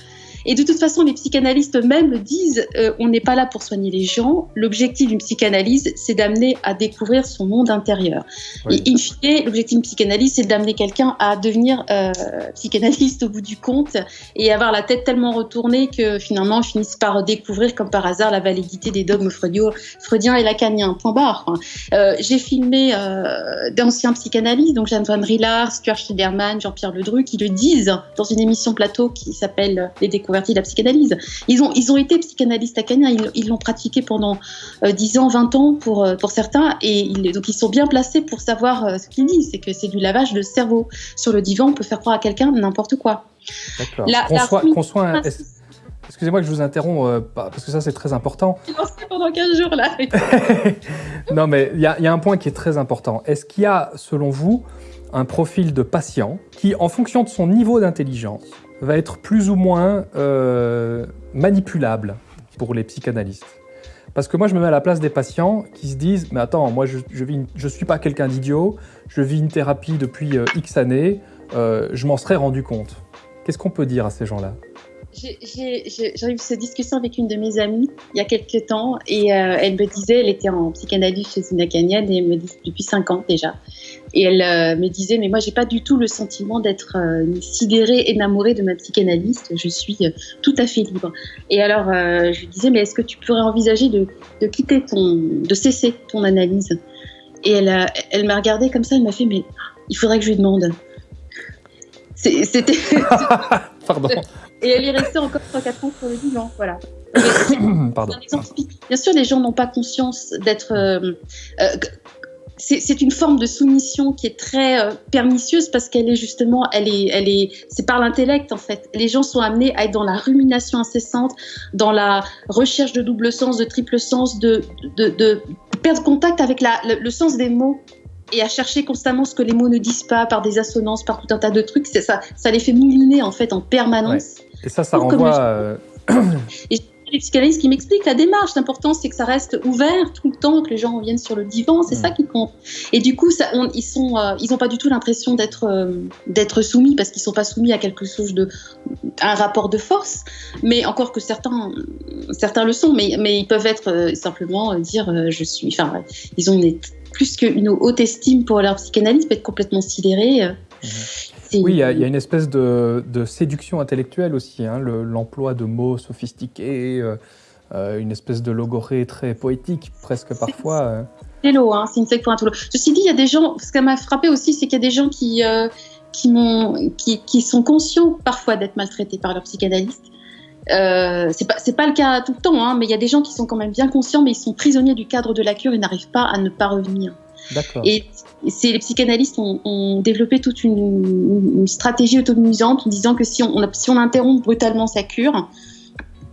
Et de toute façon, les psychanalystes eux-mêmes le disent, euh, on n'est pas là pour soigner les gens. L'objectif d'une psychanalyse, c'est d'amener à découvrir son monde intérieur. Et in fine, l'objectif d'une psychanalyse, c'est d'amener quelqu'un à devenir euh, psychanalyste au bout du compte et avoir la tête tellement retournée que finalement, ils finissent par découvrir comme par hasard la validité des dogmes freudiens et lacaniens. Point barre. Euh, J'ai filmé d'anciens psychanalystes, donc Jeanne Van Rillard, Stuart Schilderman, Jean-Pierre Ledru, qui le disent dans une émission plateau qui s'appelle Les Découvertes de la psychanalyse. Ils ont, ils ont été psychanalystes acadiens, ils l'ont pratiqué pendant 10 euh, ans, 20 ans pour, euh, pour certains, et ils, donc ils sont bien placés pour savoir euh, ce qu'ils disent. C'est que c'est du lavage de cerveau. Sur le divan, on peut faire croire à quelqu'un n'importe quoi. D'accord. Qu'on soit, excusez-moi que je vous interromps, euh, parce que ça c'est très important. Pendant 15 jours là. non mais il y, a un point qui est très important. Est-ce qu'il y a, selon vous, un profil de patient qui, en fonction de son niveau d'intelligence, va être plus ou moins euh, manipulable pour les psychanalystes parce que moi, je me mets à la place des patients qui se disent « Mais attends, moi, je ne suis pas quelqu'un d'idiot, je vis une thérapie depuis euh, X années, je m'en serais rendu compte. » Qu'est-ce qu'on peut dire à ces gens-là? J'ai eu cette discussion avec une de mes amies il y a quelques temps et euh, elle me disait, elle était en psychanalyse chez une acanienne et elle me dit depuis 5 ans déjà. Et elle euh, me disait, mais moi j'ai pas du tout le sentiment d'être euh, sidérée, énamourée de ma psychanalyste, je suis tout à fait libre. Et alors je lui disais, mais est-ce que tu pourrais envisager de, de, quitter ton, de cesser ton analyse? Et elle, elle m'a regardée comme ça, elle m'a fait, mais il faudrait que je lui demande. C'était. Pardon. Et elle est restée encore 3-4 ans sur le divan. Voilà. Pardon. Bien sûr, les gens n'ont pas conscience d'être. Euh, euh, c'est une forme de soumission qui est très euh, pernicieuse parce qu'elle est justement, elle est, elle est, c'est par l'intellect en fait. Les gens sont amenés à être dans la rumination incessante, dans la recherche de double sens, de triple sens, de, de, de perdre contact avec la, le sens des mots et à chercher constamment ce que les mots ne disent pas par des assonances, par tout un tas de trucs. Ça, ça les fait mouliner en fait en permanence. Et ça, ça renvoie. Euh, et les psychanalystes qui m'expliquent la démarche. L'important, c'est que ça reste ouvert tout le temps, que les gens viennent sur le divan. C'est ça mm. qui compte. Et du coup, ça, ils sont, euh, ils n'ont pas du tout l'impression d'être, euh, d'être soumis parce qu'ils sont pas soumis à quelque chose de, un rapport de force. Mais encore que certains, certains le sont, mais, mais ils peuvent être simplement dire, je suis. Enfin, ils ont une plus qu'une haute estime pour leur psychanalyse, peut être complètement sidéré. Euh, mhm. Oui, il y, a une espèce de, séduction intellectuelle aussi, hein, l'emploi de mots sophistiqués, euh, euh, une espèce de logorée très poétique, presque parfois. C'est l'eau, hein, c'est une secte pour un tout Ceci dit, il y a des gens, ce qui m'a frappé aussi, c'est qu'il y a des gens qui, qui, qui, sont conscients parfois d'être maltraités par leur psychanalyste euh, c'est pas pas le cas tout le temps, hein, mais il y a des gens qui sont quand même bien conscients, mais ils sont prisonniers du cadre de la cure et n'arrivent pas à ne pas revenir. Et c'est les psychanalystes ont, développé toute une, stratégie autonomisante en disant que si on, si on interrompt brutalement sa cure,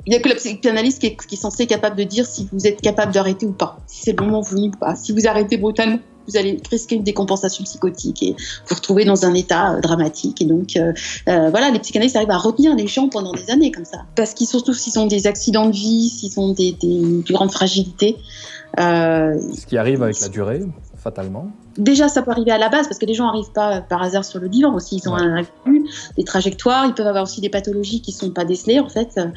il n'y a que le psychanalyste qui est, qui est, censé être capable de dire si vous êtes capable d'arrêter ou pas, si c'est le moment venu ou pas. Si vous arrêtez brutalement, vous allez risquer une décompensation psychotique et vous retrouver dans un état euh, dramatique. Et donc, euh, euh, voilà, les psychanalystes arrivent à retenir les gens pendant des années comme ça. Parce qu'ils, surtout s'ils ont des accidents de vie, s'ils ont des, des, grandes fragilités. Ce qui arrive avec la durée, fatalement. Déjà, ça peut arriver à la base parce que les gens n'arrivent pas par hasard sur le divan aussi. Ils ont un, des trajectoires. Ils peuvent avoir aussi des pathologies qui ne sont pas décelées en fait, mhm.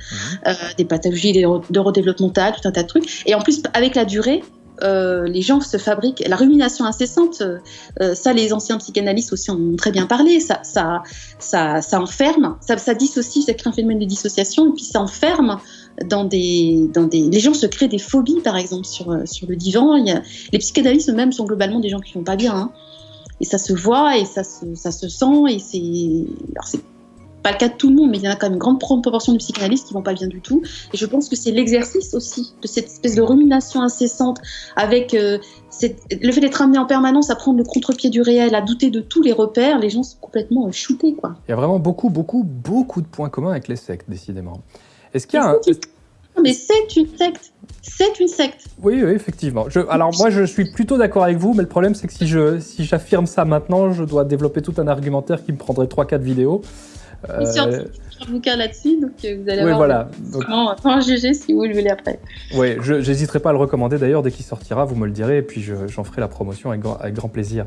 des pathologies neurodéveloppementales, tout un tas de trucs. Et en plus, avec la durée, euh, les gens se fabriquent la rumination incessante. Euh, ça, les anciens psychanalystes aussi en ont très bien parlé. Ça, ça, ça, ça enferme, ça, ça dissocie, ça crée un phénomène de dissociation, et puis ça enferme dans des, dans des. Les gens se créent des phobies, par exemple, sur, euh, sur le divan. Les psychanalystes eux-mêmes sont globalement des gens qui vont pas bien. Hein. Et ça se voit et ça se, ça se sent. Et c'est pas le cas de tout le monde, mais il y en a quand même une grande proportion de psychanalystes qui vont pas bien du tout. Et je pense que c'est l'exercice aussi de cette espèce de rumination incessante avec euh, le fait d'être amené en permanence à prendre le contre-pied du réel, à douter de tous les repères. Les gens sont complètement shootés, quoi. Il y a vraiment beaucoup, beaucoup, beaucoup de points communs avec les sectes, décidément. Est-ce qu'il y a un... Mais c'est une secte. C'est une secte. Oui, oui, effectivement. Je, alors moi, je suis plutôt d'accord avec vous, mais le problème, c'est que si je si j'affirme ça maintenant, je dois développer tout un argumentaire qui me prendrait 3-4 vidéos. Euh... un bouquin là-dessus, donc euh, vous allez oui, avoir voilà. un GG si vous le voulez après. Oui, je n'hésiterai pas à le recommander d'ailleurs dès qu'il sortira, vous me le direz, et puis j'en ferai la promotion avec, avec grand plaisir.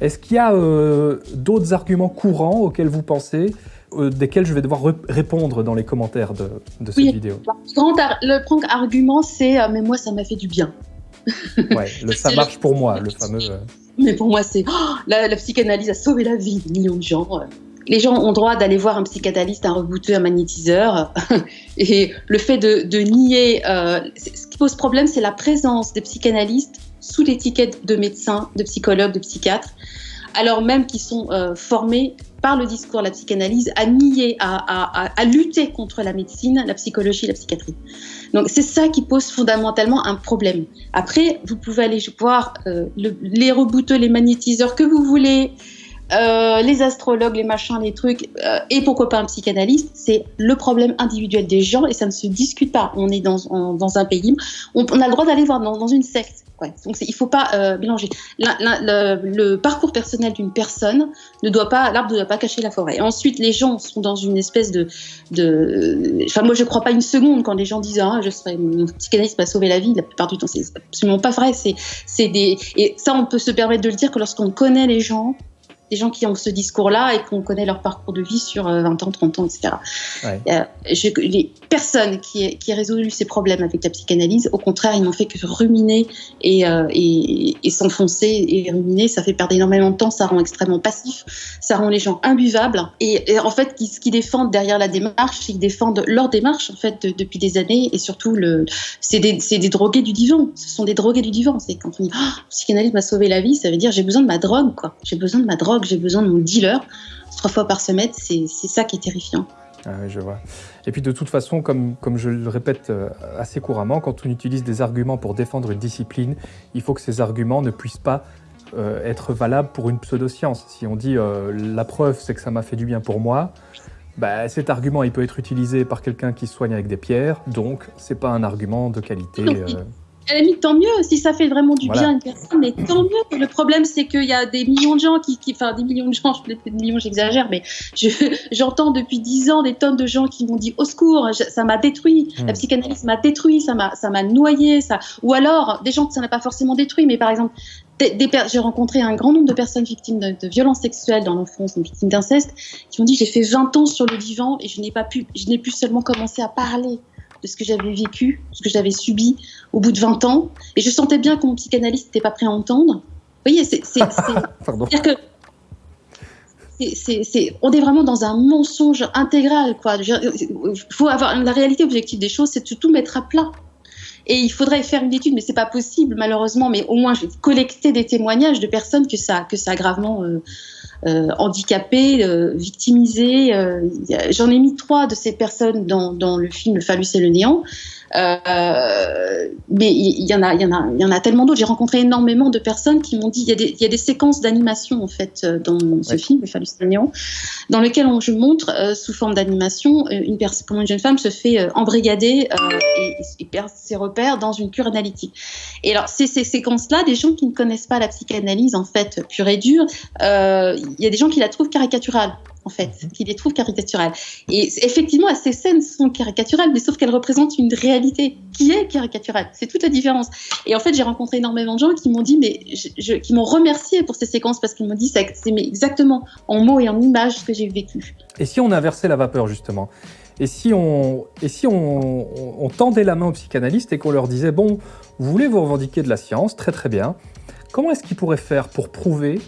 Est-ce qu'il y a euh, d'autres arguments courants auxquels vous pensez, euh, desquels je vais devoir répondre dans les commentaires de, de cette oui, vidéo Le grand argument, c'est mais moi, ça m'a fait du bien ». Ouais, le ça marche pour moi, le fameux... Mais pour moi, c'est oh, la, la, psychanalyse a sauvé la vie de millions de gens les gens ont droit d'aller voir un psychanalyste, un rebouteux, un magnétiseur. Et le fait de, nier, euh, ce qui pose problème, c'est la présence des psychanalystes sous l'étiquette de médecins, de psychologues, de psychiatres, alors même qu'ils sont euh, formés par le discours, la psychanalyse, à nier, à, lutter contre la médecine, la psychologie, la psychiatrie. Donc c'est ça qui pose fondamentalement un problème. Après, vous pouvez aller voir euh, les rebouteux, les magnétiseurs que vous voulez, euh, les astrologues, les machins, les trucs, euh, et pourquoi pas un psychanalyste, c'est le problème individuel des gens et ça ne se discute pas. On est dans, dans un pays, on, on, a le droit d'aller voir dans, une secte. Donc il ne faut pas euh, mélanger. La, la, le, parcours personnel d'une personne ne doit pas, l'arbre ne doit pas cacher la forêt. Ensuite, les gens sont dans une espèce de, enfin moi je crois pas une seconde quand les gens disent ah je serais mon psychanalyste m'a sauvé la vie. La plupart du temps, c'est absolument pas vrai. C'est, c'est des, et ça on peut se permettre de le dire que lorsqu'on connaît les gens, des gens qui ont ce discours-là et qu'on connaît leur parcours de vie sur 20 ans, 30 ans, etc. Ouais. Euh, je, les personnes qui, qui ont résolu ces problèmes avec la psychanalyse, au contraire, ils n'ont fait que ruminer et, euh, et, et s'enfoncer et ruminer. Ça fait perdre énormément de temps, ça rend extrêmement passif, ça rend les gens imbuvables. Et, et en fait, ce qu'ils défendent derrière la démarche, ils défendent leur démarche en fait de, depuis des années et surtout le, c'est des, des, drogués du divan. Ce sont des drogués du divan. C'est quand on dit oh, psychanalyse m'a sauvé la vie, ça veut dire j'ai besoin de ma drogue quoi. J'ai besoin de ma drogue j'ai besoin de mon dealer trois fois par semaine, c'est ça qui est terrifiant. Ah oui, je vois. Et puis de toute façon, comme, comme je le répète euh, assez couramment, quand on utilise des arguments pour défendre une discipline, il faut que ces arguments ne puissent pas euh, être valables pour une pseudoscience. Si on dit euh, la preuve c'est que ça m'a fait du bien pour moi, bah, cet argument il peut être utilisé par quelqu'un qui se soigne avec des pierres, donc c'est pas un argument de qualité. Euh à la limite, tant mieux, si ça fait vraiment du voilà. bien à une personne, mais tant mieux. Le problème, c'est qu'il y a des millions de gens qui, qui enfin, des millions de gens, je des millions, j'exagère, mais j'entends je, depuis dix ans des tonnes de gens qui m'ont dit au secours, je, ça m'a détruit, mmh. la psychanalyse m'a détruit, ça m'a, ça m'a noyé, ça. Ou alors, des gens que ça n'a pas forcément détruit, mais par exemple, j'ai rencontré un grand nombre de personnes victimes de, de violences sexuelles dans l'enfance, victimes d'inceste, qui m'ont dit j'ai fait 20 ans sur le divan et je n'ai pas pu, je n'ai pu seulement commencer à parler de ce que j'avais vécu, ce que j'avais subi au bout de 20 ans. Et je sentais bien que mon psychanalyste n'était pas prêt à entendre. Vous voyez, c'est. C'est-à-dire que. C est, c est, on est vraiment dans un mensonge intégral. Quoi. faut avoir la réalité objective des choses, c'est de tout mettre à plat. Et il faudrait faire une étude, mais c'est pas possible malheureusement. Mais au moins, collecter des témoignages de personnes que ça, que ça a gravement euh, euh, handicapées, euh, victimisées. Euh, J'en ai mis trois de ces personnes dans, dans le film Le phallus et le néant. Euh, mais il y, en a, il y en a, il y en a tellement d'autres. J'ai rencontré énormément de personnes qui m'ont dit il y a des, il y a des séquences d'animation en fait dans ce ouais. film, Le néant, dans lequel on, je montre euh, sous forme d'animation une personne, comment une jeune femme se fait euh, embrigader et, et, perd ses repères dans une cure analytique. Et alors ces, ces séquences-là, des gens qui ne connaissent pas la psychanalyse en fait pure et dure, il y a des gens qui la trouvent caricaturale en fait, qui les trouvent caricaturales. Et effectivement, ces scènes sont caricaturales, mais sauf qu'elles représentent une réalité qui est caricaturale. C'est toute la différence. Et en fait, j'ai rencontré énormément de gens qui m'ont dit, mais je, je, qui m'ont remercié pour ces séquences parce qu'ils m'ont dit, c'est exactement en mots et en images ce que j'ai vécu. Et si on inversait la vapeur justement? Et si on, et si on, on, on tendait la main aux psychanalystes et qu'on leur disait, bon, vous voulez vous revendiquer de la science, très très bien, comment est-ce qu'ils pourraient faire pour prouver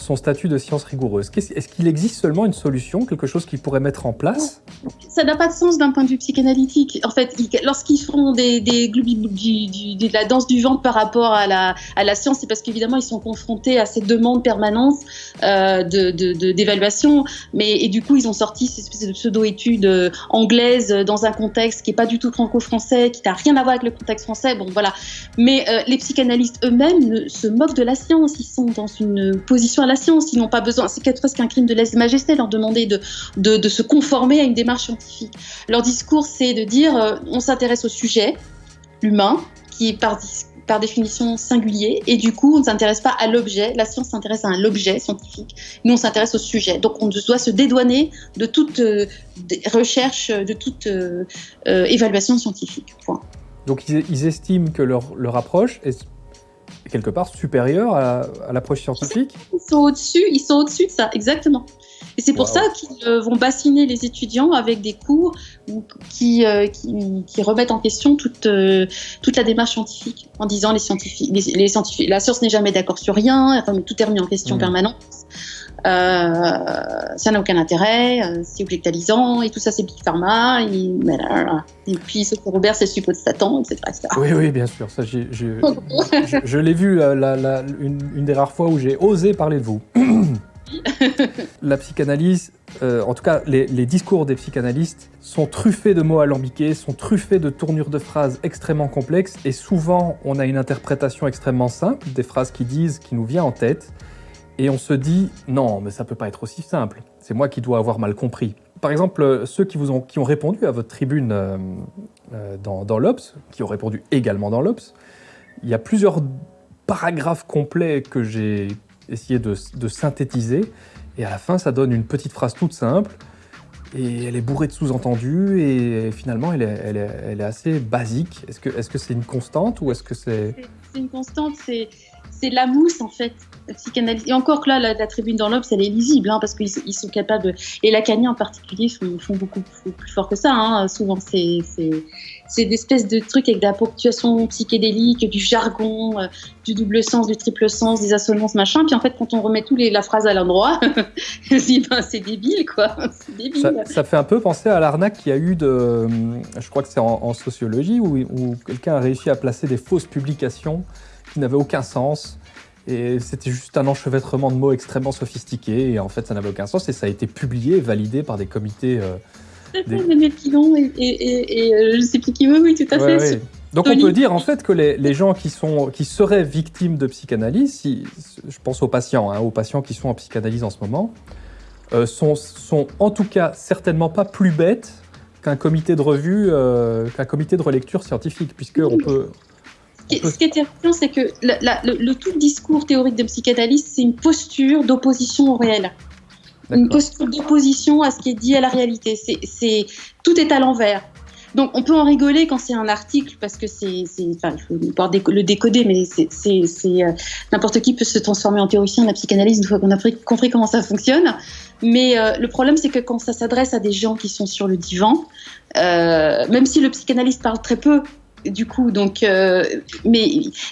son statut de science rigoureuse Est-ce qu'il existe seulement une solution, quelque chose qu'ils pourraient mettre en place? Ça n'a pas de sens d'un point de vue psychanalytique. En fait, lorsqu'ils font des, des du, de la danse du ventre par rapport à la, à la science, c'est parce qu'évidemment, ils sont confrontés à cette demande permanente euh, d'évaluation. Et du coup, ils ont sorti ces espèces de pseudo-études euh, anglaises dans un contexte qui n'est pas du tout franco-français, qui n'a rien à voir avec le contexte français. Bon, voilà. Mais euh, les psychanalystes eux-mêmes se moquent de la science. Ils sont dans une position à la science. Ils n'ont pas besoin, c'est presque un crime de lèse-majesté leur demander de, se conformer à une démarche scientifique. Leur discours, c'est de dire euh, on s'intéresse au sujet humain, qui est par, définition singulier, et du coup, on ne s'intéresse pas à l'objet. La science s'intéresse à l'objet scientifique. Nous, on s'intéresse au sujet. Donc, on doit se dédouaner de toute euh, recherche, de toute euh, euh, évaluation scientifique. Donc, ils, estiment que leur, leur approche quelque part supérieur à, à l'approche scientifique Ils sont au-dessus, ils sont au-dessus de ça, exactement. Et c'est pour wow. ça qu'ils euh, vont bassiner les étudiants avec des cours qui, euh, qui, qui remettent en question toute, euh, toute la démarche scientifique, en disant les scientifiques, les, les scientifiques la science n'est jamais d'accord sur rien, enfin, tout est remis en question mmh. permanent. Euh, ça n'a aucun intérêt, euh, c'est objectalisant, et tout ça c'est Big Pharma, et, et puis ce que Robert c'est le suppôt de Satan, etc., etc. Oui, oui, bien sûr, ça, j ai, j ai, je, je l'ai vu la, la, une, une, des rares fois où j'ai osé parler de vous. la psychanalyse, euh, en tout cas les, les, discours des psychanalystes, sont truffés de mots alambiqués, sont truffés de tournures de phrases extrêmement complexes, et souvent on a une interprétation extrêmement simple des phrases qui disent, qui nous vient en tête, et on se dit non, mais ça peut pas être aussi simple. C'est moi qui dois avoir mal compris. Par exemple, ceux qui, ont, qui ont répondu à votre tribune euh, euh, dans, dans l'Obs, qui ont répondu également dans l'Obs, il y a plusieurs paragraphes complets que j'ai essayé de, synthétiser, et à la fin, ça donne une petite phrase toute simple, et elle est bourrée de sous-entendus, et finalement, elle est, elle est, elle est assez basique. Est-ce que c'est -ce c'est une constante, ou est-ce que c'est... C'est une constante, c'est de la mousse, en fait. Et encore que là, la, tribune dans l'Obs, elle est lisible, hein, parce qu'ils ils sont capables. Et Lacani en particulier font, font beaucoup plus fort que ça. Hein. Souvent, c'est des espèces de trucs avec de la ponctuation psychédélique, du jargon, euh, du double sens, du triple sens, des assonances, machin. Puis en fait, quand on remet tous les, la phrase à l'endroit, ben, c'est débile, quoi. Débile. Ça, fait un peu penser à l'arnaque qu'il y a eu de... Je crois que c'est en, sociologie, où quelqu'un a réussi à placer des fausses publications qui n'avaient aucun sens et c'était juste un enchevêtrement de mots extrêmement sophistiqué. Et en fait, ça n'avait aucun sens. Et ça a été publié et validé par des comités. Euh, des... Daniel Pilon et, et, et, euh, je sais plus qui veut, oui, tout à fait. Ouais. Donc on peut dire en fait que les, les, gens qui, sont, qui seraient victimes de psychanalyse, si, je pense aux patients, hein, aux patients qui sont en psychanalyse en ce moment, euh, sont, sont en tout cas certainement pas plus bêtes qu'un comité de revue, euh, qu'un comité de relecture scientifique, puisque on peut, ce qui est terrifiant, c'est que le, tout discours théorique de psychanalyse, c'est une posture d'opposition au réel. Une posture d'opposition à ce qui est dit à la réalité. C'est tout est à l'envers. Donc on peut en rigoler quand c'est un article parce que c'est, enfin, il faut pouvoir le décoder, mais c'est, euh, n'importe qui peut se transformer en théoricien de la psychanalyse une fois qu'on a compris comment ça fonctionne. Mais euh, le problème c'est que quand ça s'adresse à des gens qui sont sur le divan, euh, même si le psychanalyste parle très peu, du coup, donc, euh, mais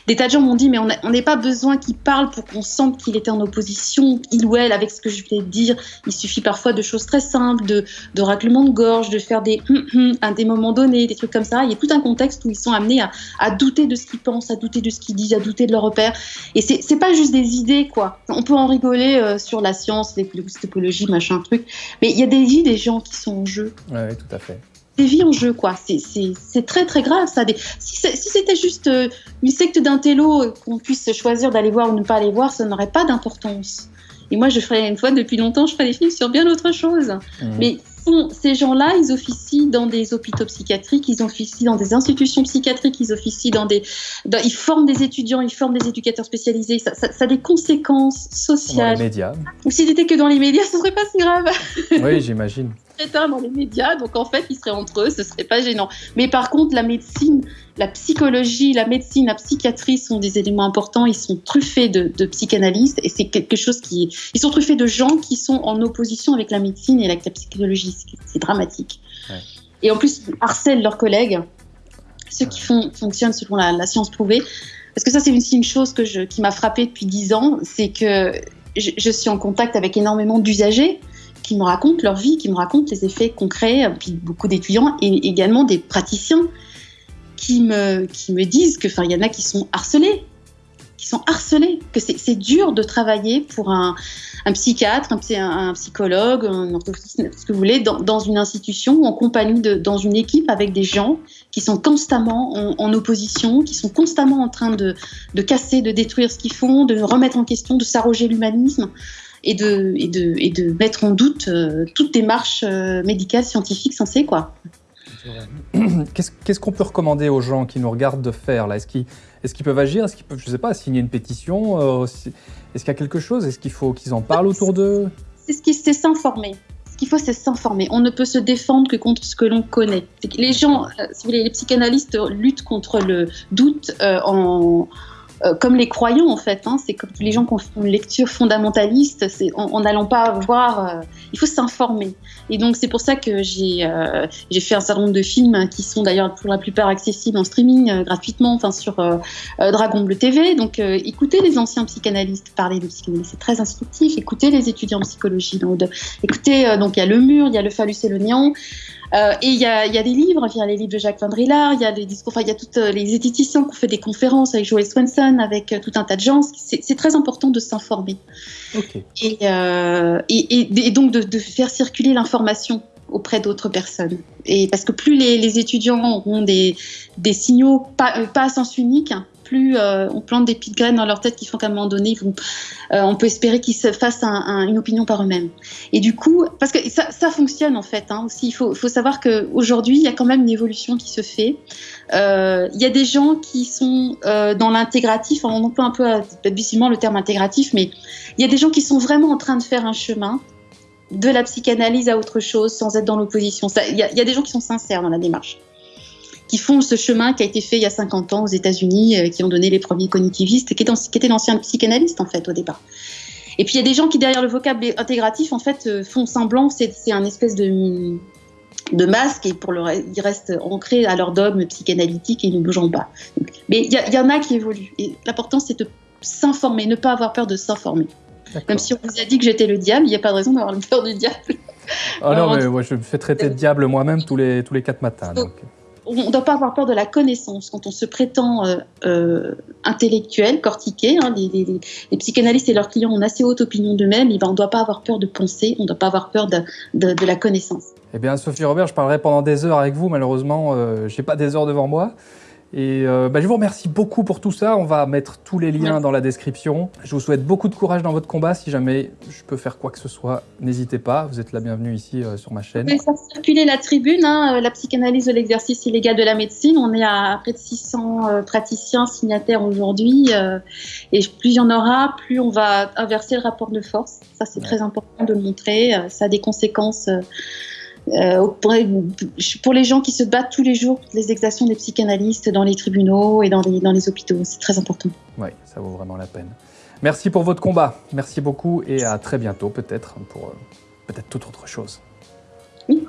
des tas de gens m'ont dit, mais on n'est pas besoin qu'il parle pour qu'on sente qu'il était en opposition, il ou elle, avec ce que je voulais dire. Il suffit parfois de choses très simples, de, de raclements de gorge, de faire des hum, hum à des moments donnés, des trucs comme ça. Il y a tout un contexte où ils sont amenés à, à douter de ce qu'ils pensent, à douter de ce qu'ils disent, à douter de leurs repères. Et c'est pas juste des idées, quoi. On peut en rigoler euh, sur la science, l'épistémologie, machin truc, mais il y a des vies des gens qui sont en jeu. Oui, tout à fait des vies en jeu, quoi. C'est très très grave, ça. Des... Si c'était juste euh, une secte euh, qu'on puisse choisir d'aller voir ou ne pas aller voir, ça n'aurait pas d'importance. Et moi, je ferais une fois depuis longtemps, je ferais des films sur bien autre chose. Mmh. Mais ces gens-là, ils officient dans des hôpitaux psychiatriques, ils officient dans des institutions psychiatriques, ils officient dans des, dans, ils forment des étudiants, ils forment des éducateurs spécialisés. Ça, ça, ça a des conséquences sociales. Dans les médias. Ou s'ils étaient que dans les médias, ce serait pas si grave. Oui, j'imagine dans les médias, donc en fait, ils seraient entre eux, ce serait pas gênant. Mais par contre, la médecine, la psychologie, la médecine, la psychiatrie sont des éléments importants. Ils sont truffés de, de psychanalystes et c'est quelque chose qui, ils sont truffés de gens qui sont en opposition avec la médecine et avec la psychologie. C'est dramatique. Ouais. Et en plus, ils harcèlent leurs collègues, ceux qui font, fonctionnent selon la, la science prouvée. Parce que ça, c'est aussi une chose que je, qui m'a frappée depuis dix ans, c'est que je, je, suis en contact avec énormément d'usagers qui me racontent leur vie, qui me racontent les effets concrets, puis beaucoup d'étudiants et également des praticiens qui me, qui me disent que, enfin, il y en a qui sont harcelés, qui sont harcelés, que c'est dur de travailler pour un, un psychiatre, un, psychologue, un orthophoniste, ce que vous voulez, dans, dans, une institution ou en compagnie de, dans une équipe avec des gens qui sont constamment en, en opposition, qui sont constamment en train de, de casser, de détruire ce qu'ils font, de remettre en question, de s'arroger l'humanisme et de, et, de, et de mettre en doute euh, toute démarche euh, médicale, scientifique censée. Quoi. Qu'est-ce qu'on peut recommander aux gens qui nous regardent de faire là? Est-ce qu'ils est peuvent agir? Est-ce qu'ils peuvent, je sais pas, signer une pétition euh, Est-ce qu'il y a quelque chose? Est-ce qu'il faut qu'ils en parlent autour d'eux? C'est ce qui c'est s'informer. Ce qu'il faut, c'est s'informer. On ne peut se défendre que contre ce que l'on connaît. Les gens, si vous voulez, les psychanalystes luttent contre le doute en euh, comme les croyants en fait. Hein, c'est comme les gens qui ont une lecture fondamentaliste. C'est en n'allant pas voir, euh, il faut s'informer. Et donc c'est pour ça que j'ai euh, fait un certain nombre de films qui sont d'ailleurs pour la plupart accessibles en streaming euh, gratuitement, enfin sur euh, Dragon Bleu TV. Donc écoutez les anciens psychanalystes parler de psychanalyse, c'est très instructif. Écoutez les étudiants en psychologie. Donc, écoutez, donc il y a le mur, il y a le phallus et le néant. Euh, et il y a, y a, des livres, il y a les livres de Jacques Van Drillard, il y a les discours, enfin il y a toutes euh, les esthéticiens qui ont fait des conférences avec Joël Swenson, avec euh, tout un tas de gens. C'est très important de s'informer. Okay. Et, euh, et, et, et, donc de, de faire circuler l'information auprès d'autres personnes. Et parce que plus les, les étudiants auront des, des signaux pas, pas à sens unique, euh, on plante des petites graines dans leur tête qui font qu'à un moment donné, euh, on peut espérer qu'ils se fassent un, un, une opinion par eux-mêmes. Et du coup, parce que ça, fonctionne en fait. Hein, aussi, il faut, savoir qu'aujourd'hui, il y a quand même une évolution qui se fait. Euh, il y a des gens qui sont dans l'intégratif, on emploie un peu abusivement le terme intégratif, mais il y a des gens qui sont vraiment en train de faire un chemin de la psychanalyse à autre chose sans être dans l'opposition. Il y, a des gens qui sont sincères dans la démarche qui font ce chemin qui a été fait il y a 50 ans aux États-Unis, euh, qui ont donné les premiers cognitivistes, qui, étaient d'anciens psychanalystes en fait au départ. Et puis il y a des gens qui derrière le vocable intégratif en fait euh, font semblant, c'est un espèce de de masque et pour le ils restent ancrés à leur dogme psychanalytique et ils ne bougent pas. Donc, mais il y, y, en a qui évoluent et l'important c'est de s'informer, ne pas avoir peur de s'informer. Même si on vous a dit que j'étais le diable, il n'y a pas de raison d'avoir peur du diable. Oh non, mais je me fais traiter de diable moi-même tous les, tous les quatre matins. Donc on ne doit pas avoir peur de la connaissance. Quand on se prétend euh, euh, intellectuel, cortiqué, hein, les, psychanalystes et leurs clients ont assez haute opinion d'eux-mêmes, ben on ne doit pas avoir peur de penser, on ne doit pas avoir peur de, la connaissance. Eh bien, Sophie Robert, je parlerai pendant des heures avec vous. Malheureusement, euh, je n'ai pas des heures devant moi. Et euh, bah, je vous remercie beaucoup pour tout ça. On va mettre tous les liens dans la description. Je vous souhaite beaucoup de courage dans votre combat. Si jamais je peux faire quoi que ce soit, n'hésitez pas. Vous êtes la bienvenue ici euh, sur ma chaîne. On faire circuler la tribune, hein, euh, la psychanalyse de l'exercice illégal de la médecine. On est à près de 600 euh, praticiens signataires aujourd'hui. Et plus il y en aura, plus on va inverser le rapport de force. Ça, c'est ouais. très important de le montrer. ça a des conséquences pour, pour, les gens qui se battent tous les jours pour les exactions des psychanalystes dans les tribunaux et dans les, dans les hôpitaux. C'est très important. Oui, ça vaut vraiment la peine. Merci pour votre combat. Merci beaucoup et à très bientôt peut-être pour euh, peut-être toute autre chose. Oui.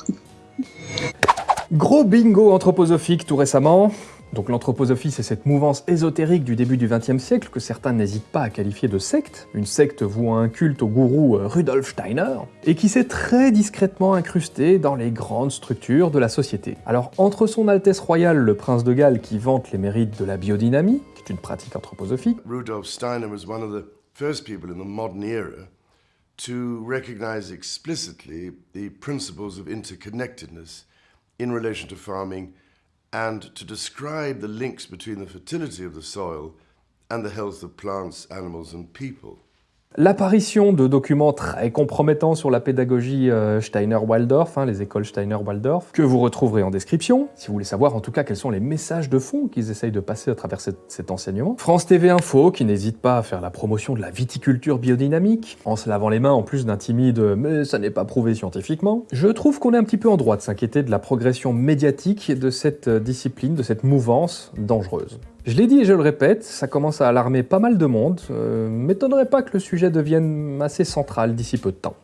Gros bingo anthroposophique tout récemment. Donc l'anthroposophie, c'est cette mouvance ésotérique du début du XXe siècle que certains n'hésitent pas à qualifier de secte, une secte vouant un culte au gourou Rudolf Steiner, et qui s'est très discrètement incrustée dans les grandes structures de la société. Alors entre son Altesse Royale le Prince de Galles qui vante les mérites de la biodynamie, qui est une pratique anthroposophique, Rudolf Steiner was one of the first people in the modern era to recognize explicitly the principles of interconnectedness in relation to farming and to describe the links between the fertility of the soil and the health of plants, animals and people. L'apparition de documents très compromettants sur la pédagogie euh, Steiner-Waldorf, hein, les écoles Steiner-Waldorf, que vous retrouverez en description, si vous voulez savoir en tout cas quels sont les messages de fond qu'ils essayent de passer à travers cet, cet enseignement. France TV Info, qui n'hésite pas à faire la promotion de la viticulture biodynamique, en se lavant les mains en plus d'un timide « mais ça n'est pas prouvé scientifiquement ». Je trouve qu'on est un petit peu en droit de s'inquiéter de la progression médiatique de cette discipline, de cette mouvance dangereuse. Je l'ai dit et je le répète, ça commence à alarmer pas mal de monde. Euh, M'étonnerait pas que le sujet devienne assez central d'ici peu de temps.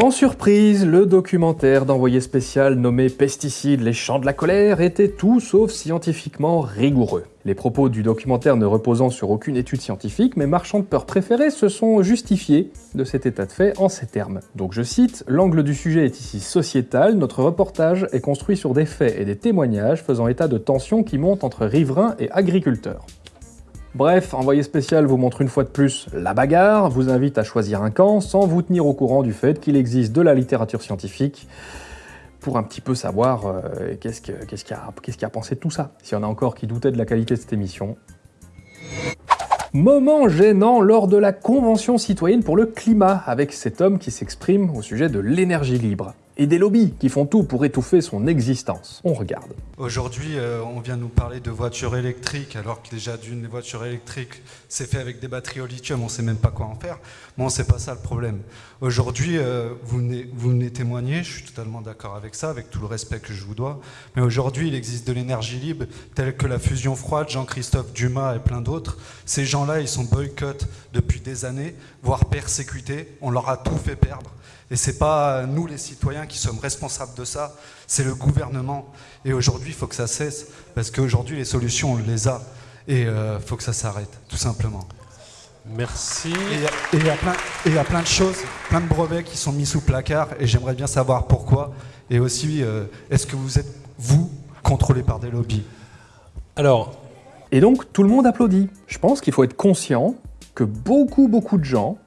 Sans surprise, le documentaire d'envoyé spécial nommé Pesticides, les champs de la colère était tout sauf scientifiquement rigoureux. Les propos du documentaire ne reposant sur aucune étude scientifique, mes marchands de peur préférés se sont justifiés de cet état de fait en ces termes. Donc je cite, l'angle du sujet est ici sociétal, notre reportage est construit sur des faits et des témoignages faisant état de tensions qui montent entre riverains et agriculteurs. Bref, Envoyé spécial vous montre une fois de plus la bagarre, vous invite à choisir un camp sans vous tenir au courant du fait qu'il existe de la littérature scientifique pour un petit peu savoir euh, qu'est-ce qu'il qu qu y, qu a pensé de tout ça. S'il y en a encore qui doutaient de la qualité de cette émission. Moment gênant lors de la Convention citoyenne pour le climat, avec cet homme qui s'exprime au sujet de l'énergie libre et des lobbies qui font tout pour étouffer son existence. On regarde. Aujourd'hui, euh, on vient nous parler de voitures électriques, alors que déjà d'une voiture électrique, c'est fait avec des batteries au lithium, on ne sait même pas quoi en faire. Bon, c'est pas ça le problème. Aujourd'hui, euh, vous, vous venez témoigner, je suis totalement d'accord avec ça, avec tout le respect que je vous dois, mais aujourd'hui, il existe de l'énergie libre, telle que la fusion froide, Jean-Christophe Dumas et plein d'autres. Ces gens-là, ils sont boycottés depuis des années, voire persécutés, on leur a tout fait perdre. Et c'est pas nous les citoyens qui sommes responsables de ça, c'est le gouvernement. Et aujourd'hui, il faut que ça cesse, parce qu'aujourd'hui, les solutions, on les a. Et il euh, faut que ça s'arrête, tout simplement. Merci. Et il y, y, a plein de choses, plein de brevets qui sont mis sous placard, et j'aimerais bien savoir pourquoi. Et aussi, euh, est-ce que vous êtes, vous, contrôlé par des lobbies? Alors, et donc tout le monde applaudit. Je pense qu'il faut être conscient que beaucoup, beaucoup de gens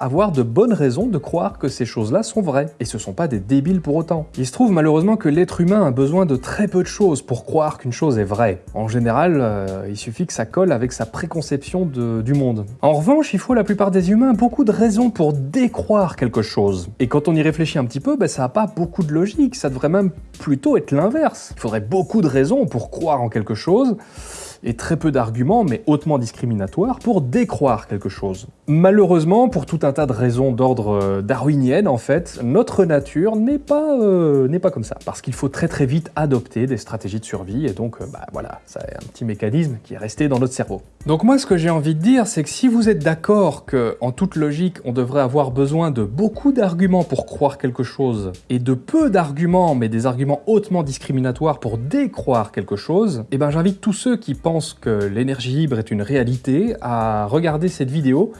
avoir de bonnes raisons de croire que ces choses-là sont vraies, et ce sont pas des débiles pour autant. Il se trouve malheureusement que l'être humain a besoin de très peu de choses pour croire qu'une chose est vraie. En général, euh, il suffit que ça colle avec sa préconception du monde. En revanche, il faut la plupart des humains beaucoup de raisons pour décroire quelque chose. Et quand on y réfléchit un petit peu, ben, ça n'a pas beaucoup de logique, ça devrait même plutôt être l'inverse. Il faudrait beaucoup de raisons pour croire en quelque chose, et très peu d'arguments, mais hautement discriminatoires, pour décroire quelque chose. Malheureusement, pour tout un tas de raisons d'ordre euh, darwinienne, en fait, notre nature n'est pas, euh, n'est pas comme ça. Parce qu'il faut très très vite adopter des stratégies de survie, et donc, euh, bah voilà, ça est un petit mécanisme qui est resté dans notre cerveau. Donc moi, ce que j'ai envie de dire, c'est que si vous êtes d'accord que, en toute logique, on devrait avoir besoin de beaucoup d'arguments pour croire quelque chose, et de peu d'arguments, mais des arguments hautement discriminatoires pour décroire quelque chose, eh ben j'invite tous ceux qui pensent que l'énergie libre est une réalité à regarder cette vidéo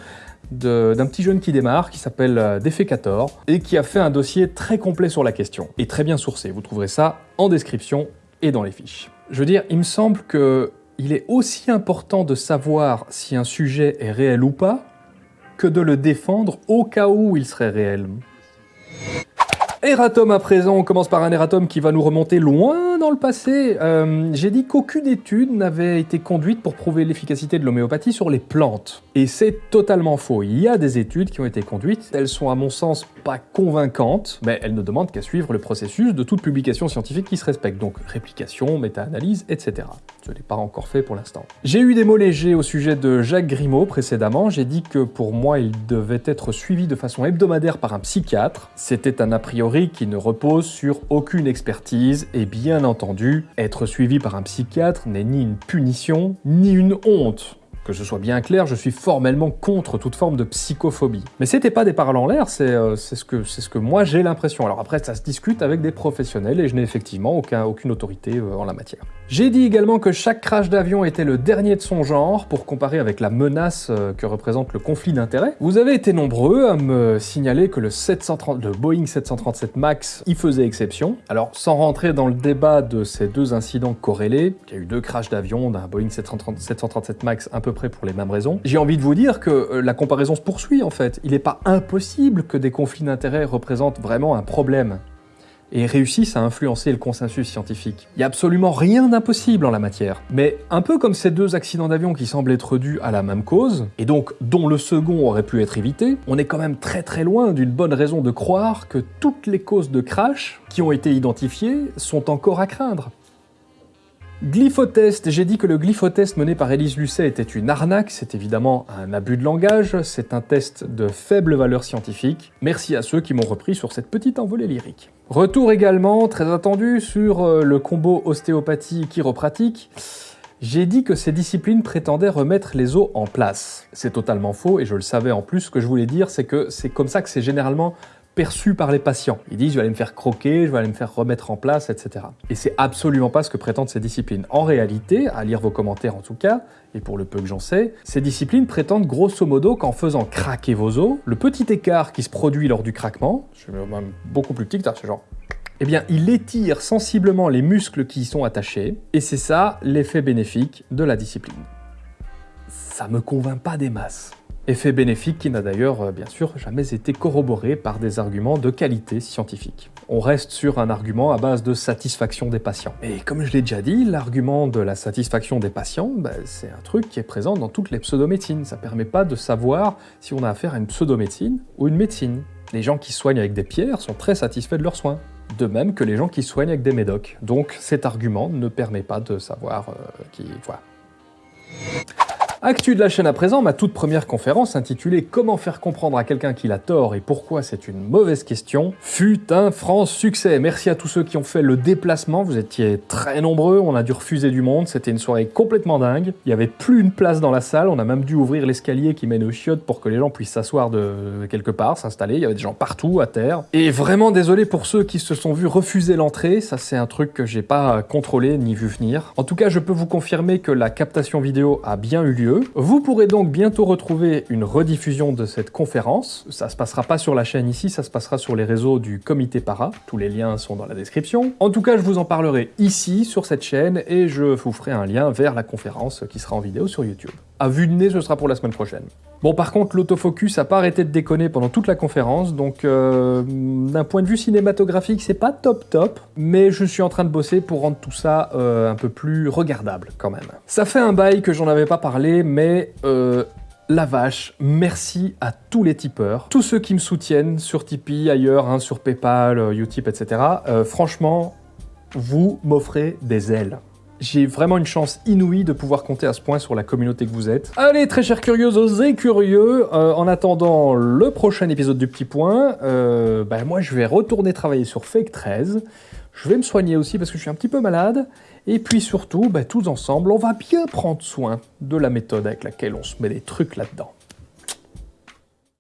d'un petit jeune qui démarre, qui s'appelle euh, Defecator, et qui a fait un dossier très complet sur la question, et très bien sourcé. Vous trouverez ça en description et dans les fiches. Je veux dire, il me semble que il est aussi important de savoir si un sujet est réel ou pas, que de le défendre au cas où il serait réel. Erratum à présent, on commence par un erratum qui va nous remonter loin dans le passé. Euh, J'ai dit qu'aucune étude n'avait été conduite pour prouver l'efficacité de l'homéopathie sur les plantes. Et c'est totalement faux. Il y a des études qui ont été conduites, elles sont à mon sens pas convaincantes, mais elles ne demandent qu'à suivre le processus de toute publication scientifique qui se respecte, donc réplication, méta-analyse, etc. Je ne l'ai pas encore fait pour l'instant. J'ai eu des mots légers au sujet de Jacques Grimaud précédemment, j'ai dit que pour moi il devait être suivi de façon hebdomadaire par un psychiatre. C'était un a priori qui ne repose sur aucune expertise, et bien entendu, être suivi par un psychiatre n'est ni une punition, ni une honte. Que ce soit bien clair, je suis formellement contre toute forme de psychophobie. Mais c'était pas des paroles en l'air, c'est euh, ce, que- ce que moi j'ai l'impression. Alors après, ça se discute avec des professionnels et je n'ai effectivement aucun, aucune autorité euh, en la matière. J'ai dit également que chaque crash d'avion était le dernier de son genre pour comparer avec la menace euh, que représente le conflit d'intérêts. Vous avez été nombreux à me signaler que le, 730, le Boeing 737 MAX y faisait exception. Alors sans rentrer dans le débat de ces deux incidents corrélés, il y a eu deux crashs d'avion d'un Boeing 730 737 MAX à peu pour les mêmes raisons, j'ai envie de vous dire que euh, la comparaison se poursuit en fait. Il n'est pas impossible que des conflits d'intérêts représentent vraiment un problème et réussissent à influencer le consensus scientifique. Il n'y a absolument rien d'impossible en la matière. Mais un peu comme ces deux accidents d'avion qui semblent être dus à la même cause, et donc dont le second aurait pu être évité, on est quand même très très loin d'une bonne raison de croire que toutes les causes de crash qui ont été identifiées sont encore à craindre. Glyphotest, j'ai dit que le glyphotest mené par Élise Lucet était une arnaque, c'est évidemment un abus de langage, c'est un test de faible valeur scientifique. Merci à ceux qui m'ont repris sur cette petite envolée lyrique. Retour également, très attendu, sur euh, le combo ostéopathie-chiropratique. J'ai dit que ces disciplines prétendaient remettre les os en place. C'est totalement faux, et je le savais en plus, ce que je voulais dire, c'est que c'est comme ça que c'est généralement perçu par les patients. Ils disent je vais aller me faire croquer, je vais aller me faire remettre en place, etc. Et c'est absolument pas ce que prétendent ces disciplines. En réalité, à lire vos commentaires en tout cas, et pour le peu que j'en sais, ces disciplines prétendent grosso modo qu'en faisant craquer vos os, le petit écart qui se produit lors du craquement, je vais même beaucoup plus petit que ça, genre eh bien, il étire sensiblement les muscles qui y sont attachés, et c'est ça l'effet bénéfique de la discipline. Ça me convainc pas des masses. Effet bénéfique qui n'a d'ailleurs, euh, bien sûr, jamais été corroboré par des arguments de qualité scientifique. On reste sur un argument à base de satisfaction des patients. Et comme je l'ai déjà dit, l'argument de la satisfaction des patients, bah, c'est un truc qui est présent dans toutes les pseudomédecines. Ça permet pas de savoir si on a affaire à une pseudomédecine ou une médecine. Les gens qui soignent avec des pierres sont très satisfaits de leurs soins. De même que les gens qui soignent avec des médocs. Donc cet argument ne permet pas de savoir euh, qui... Voilà. Actu de la chaîne à présent, ma toute première conférence intitulée Comment faire comprendre à quelqu'un qu'il a tort et pourquoi c'est une mauvaise question fut un franc succès. Merci à tous ceux qui ont fait le déplacement, vous étiez très nombreux, on a dû refuser du monde, c'était une soirée complètement dingue. Il n'y avait plus une place dans la salle, on a même dû ouvrir l'escalier qui mène aux chiottes pour que les gens puissent s'asseoir de quelque part, s'installer, il y avait des gens partout à terre. Et vraiment désolé pour ceux qui se sont vus refuser l'entrée, ça c'est un truc que j'ai pas contrôlé ni vu venir. En tout cas, je peux vous confirmer que la captation vidéo a bien eu lieu, Vous pourrez donc bientôt retrouver une rediffusion de cette conférence. Ça se passera pas sur la chaîne ici, ça se passera sur les réseaux du comité para. Tous les liens sont dans la description. En tout cas, je vous en parlerai ici, sur cette chaîne, et je vous ferai un lien vers la conférence qui sera en vidéo sur YouTube. À vue de nez, ce sera pour la semaine prochaine. Bon, par contre, l'autofocus a pas arrêté de déconner pendant toute la conférence, donc euh, d'un point de vue cinématographique, c'est pas top top, mais je suis en train de bosser pour rendre tout ça euh, un peu plus regardable quand même. Ça fait un bail que j'en avais pas parlé, mais euh, la vache, merci à tous les tipeurs, tous ceux qui me soutiennent sur Tipeee, ailleurs, hein, sur Paypal, Utip, etc. Franchement, vous m'offrez des ailes. J'ai vraiment une chance inouïe de pouvoir compter à ce point sur la communauté que vous êtes. Allez, très chers curieuses et curieux, euh, en attendant le prochain épisode du Petit Point, euh, ben moi je vais retourner travailler sur Fake 13. Je vais me soigner aussi parce que je suis un petit peu malade. Et puis surtout, ben, tous ensemble, on va bien prendre soin de la méthode avec laquelle on se met des trucs là-dedans.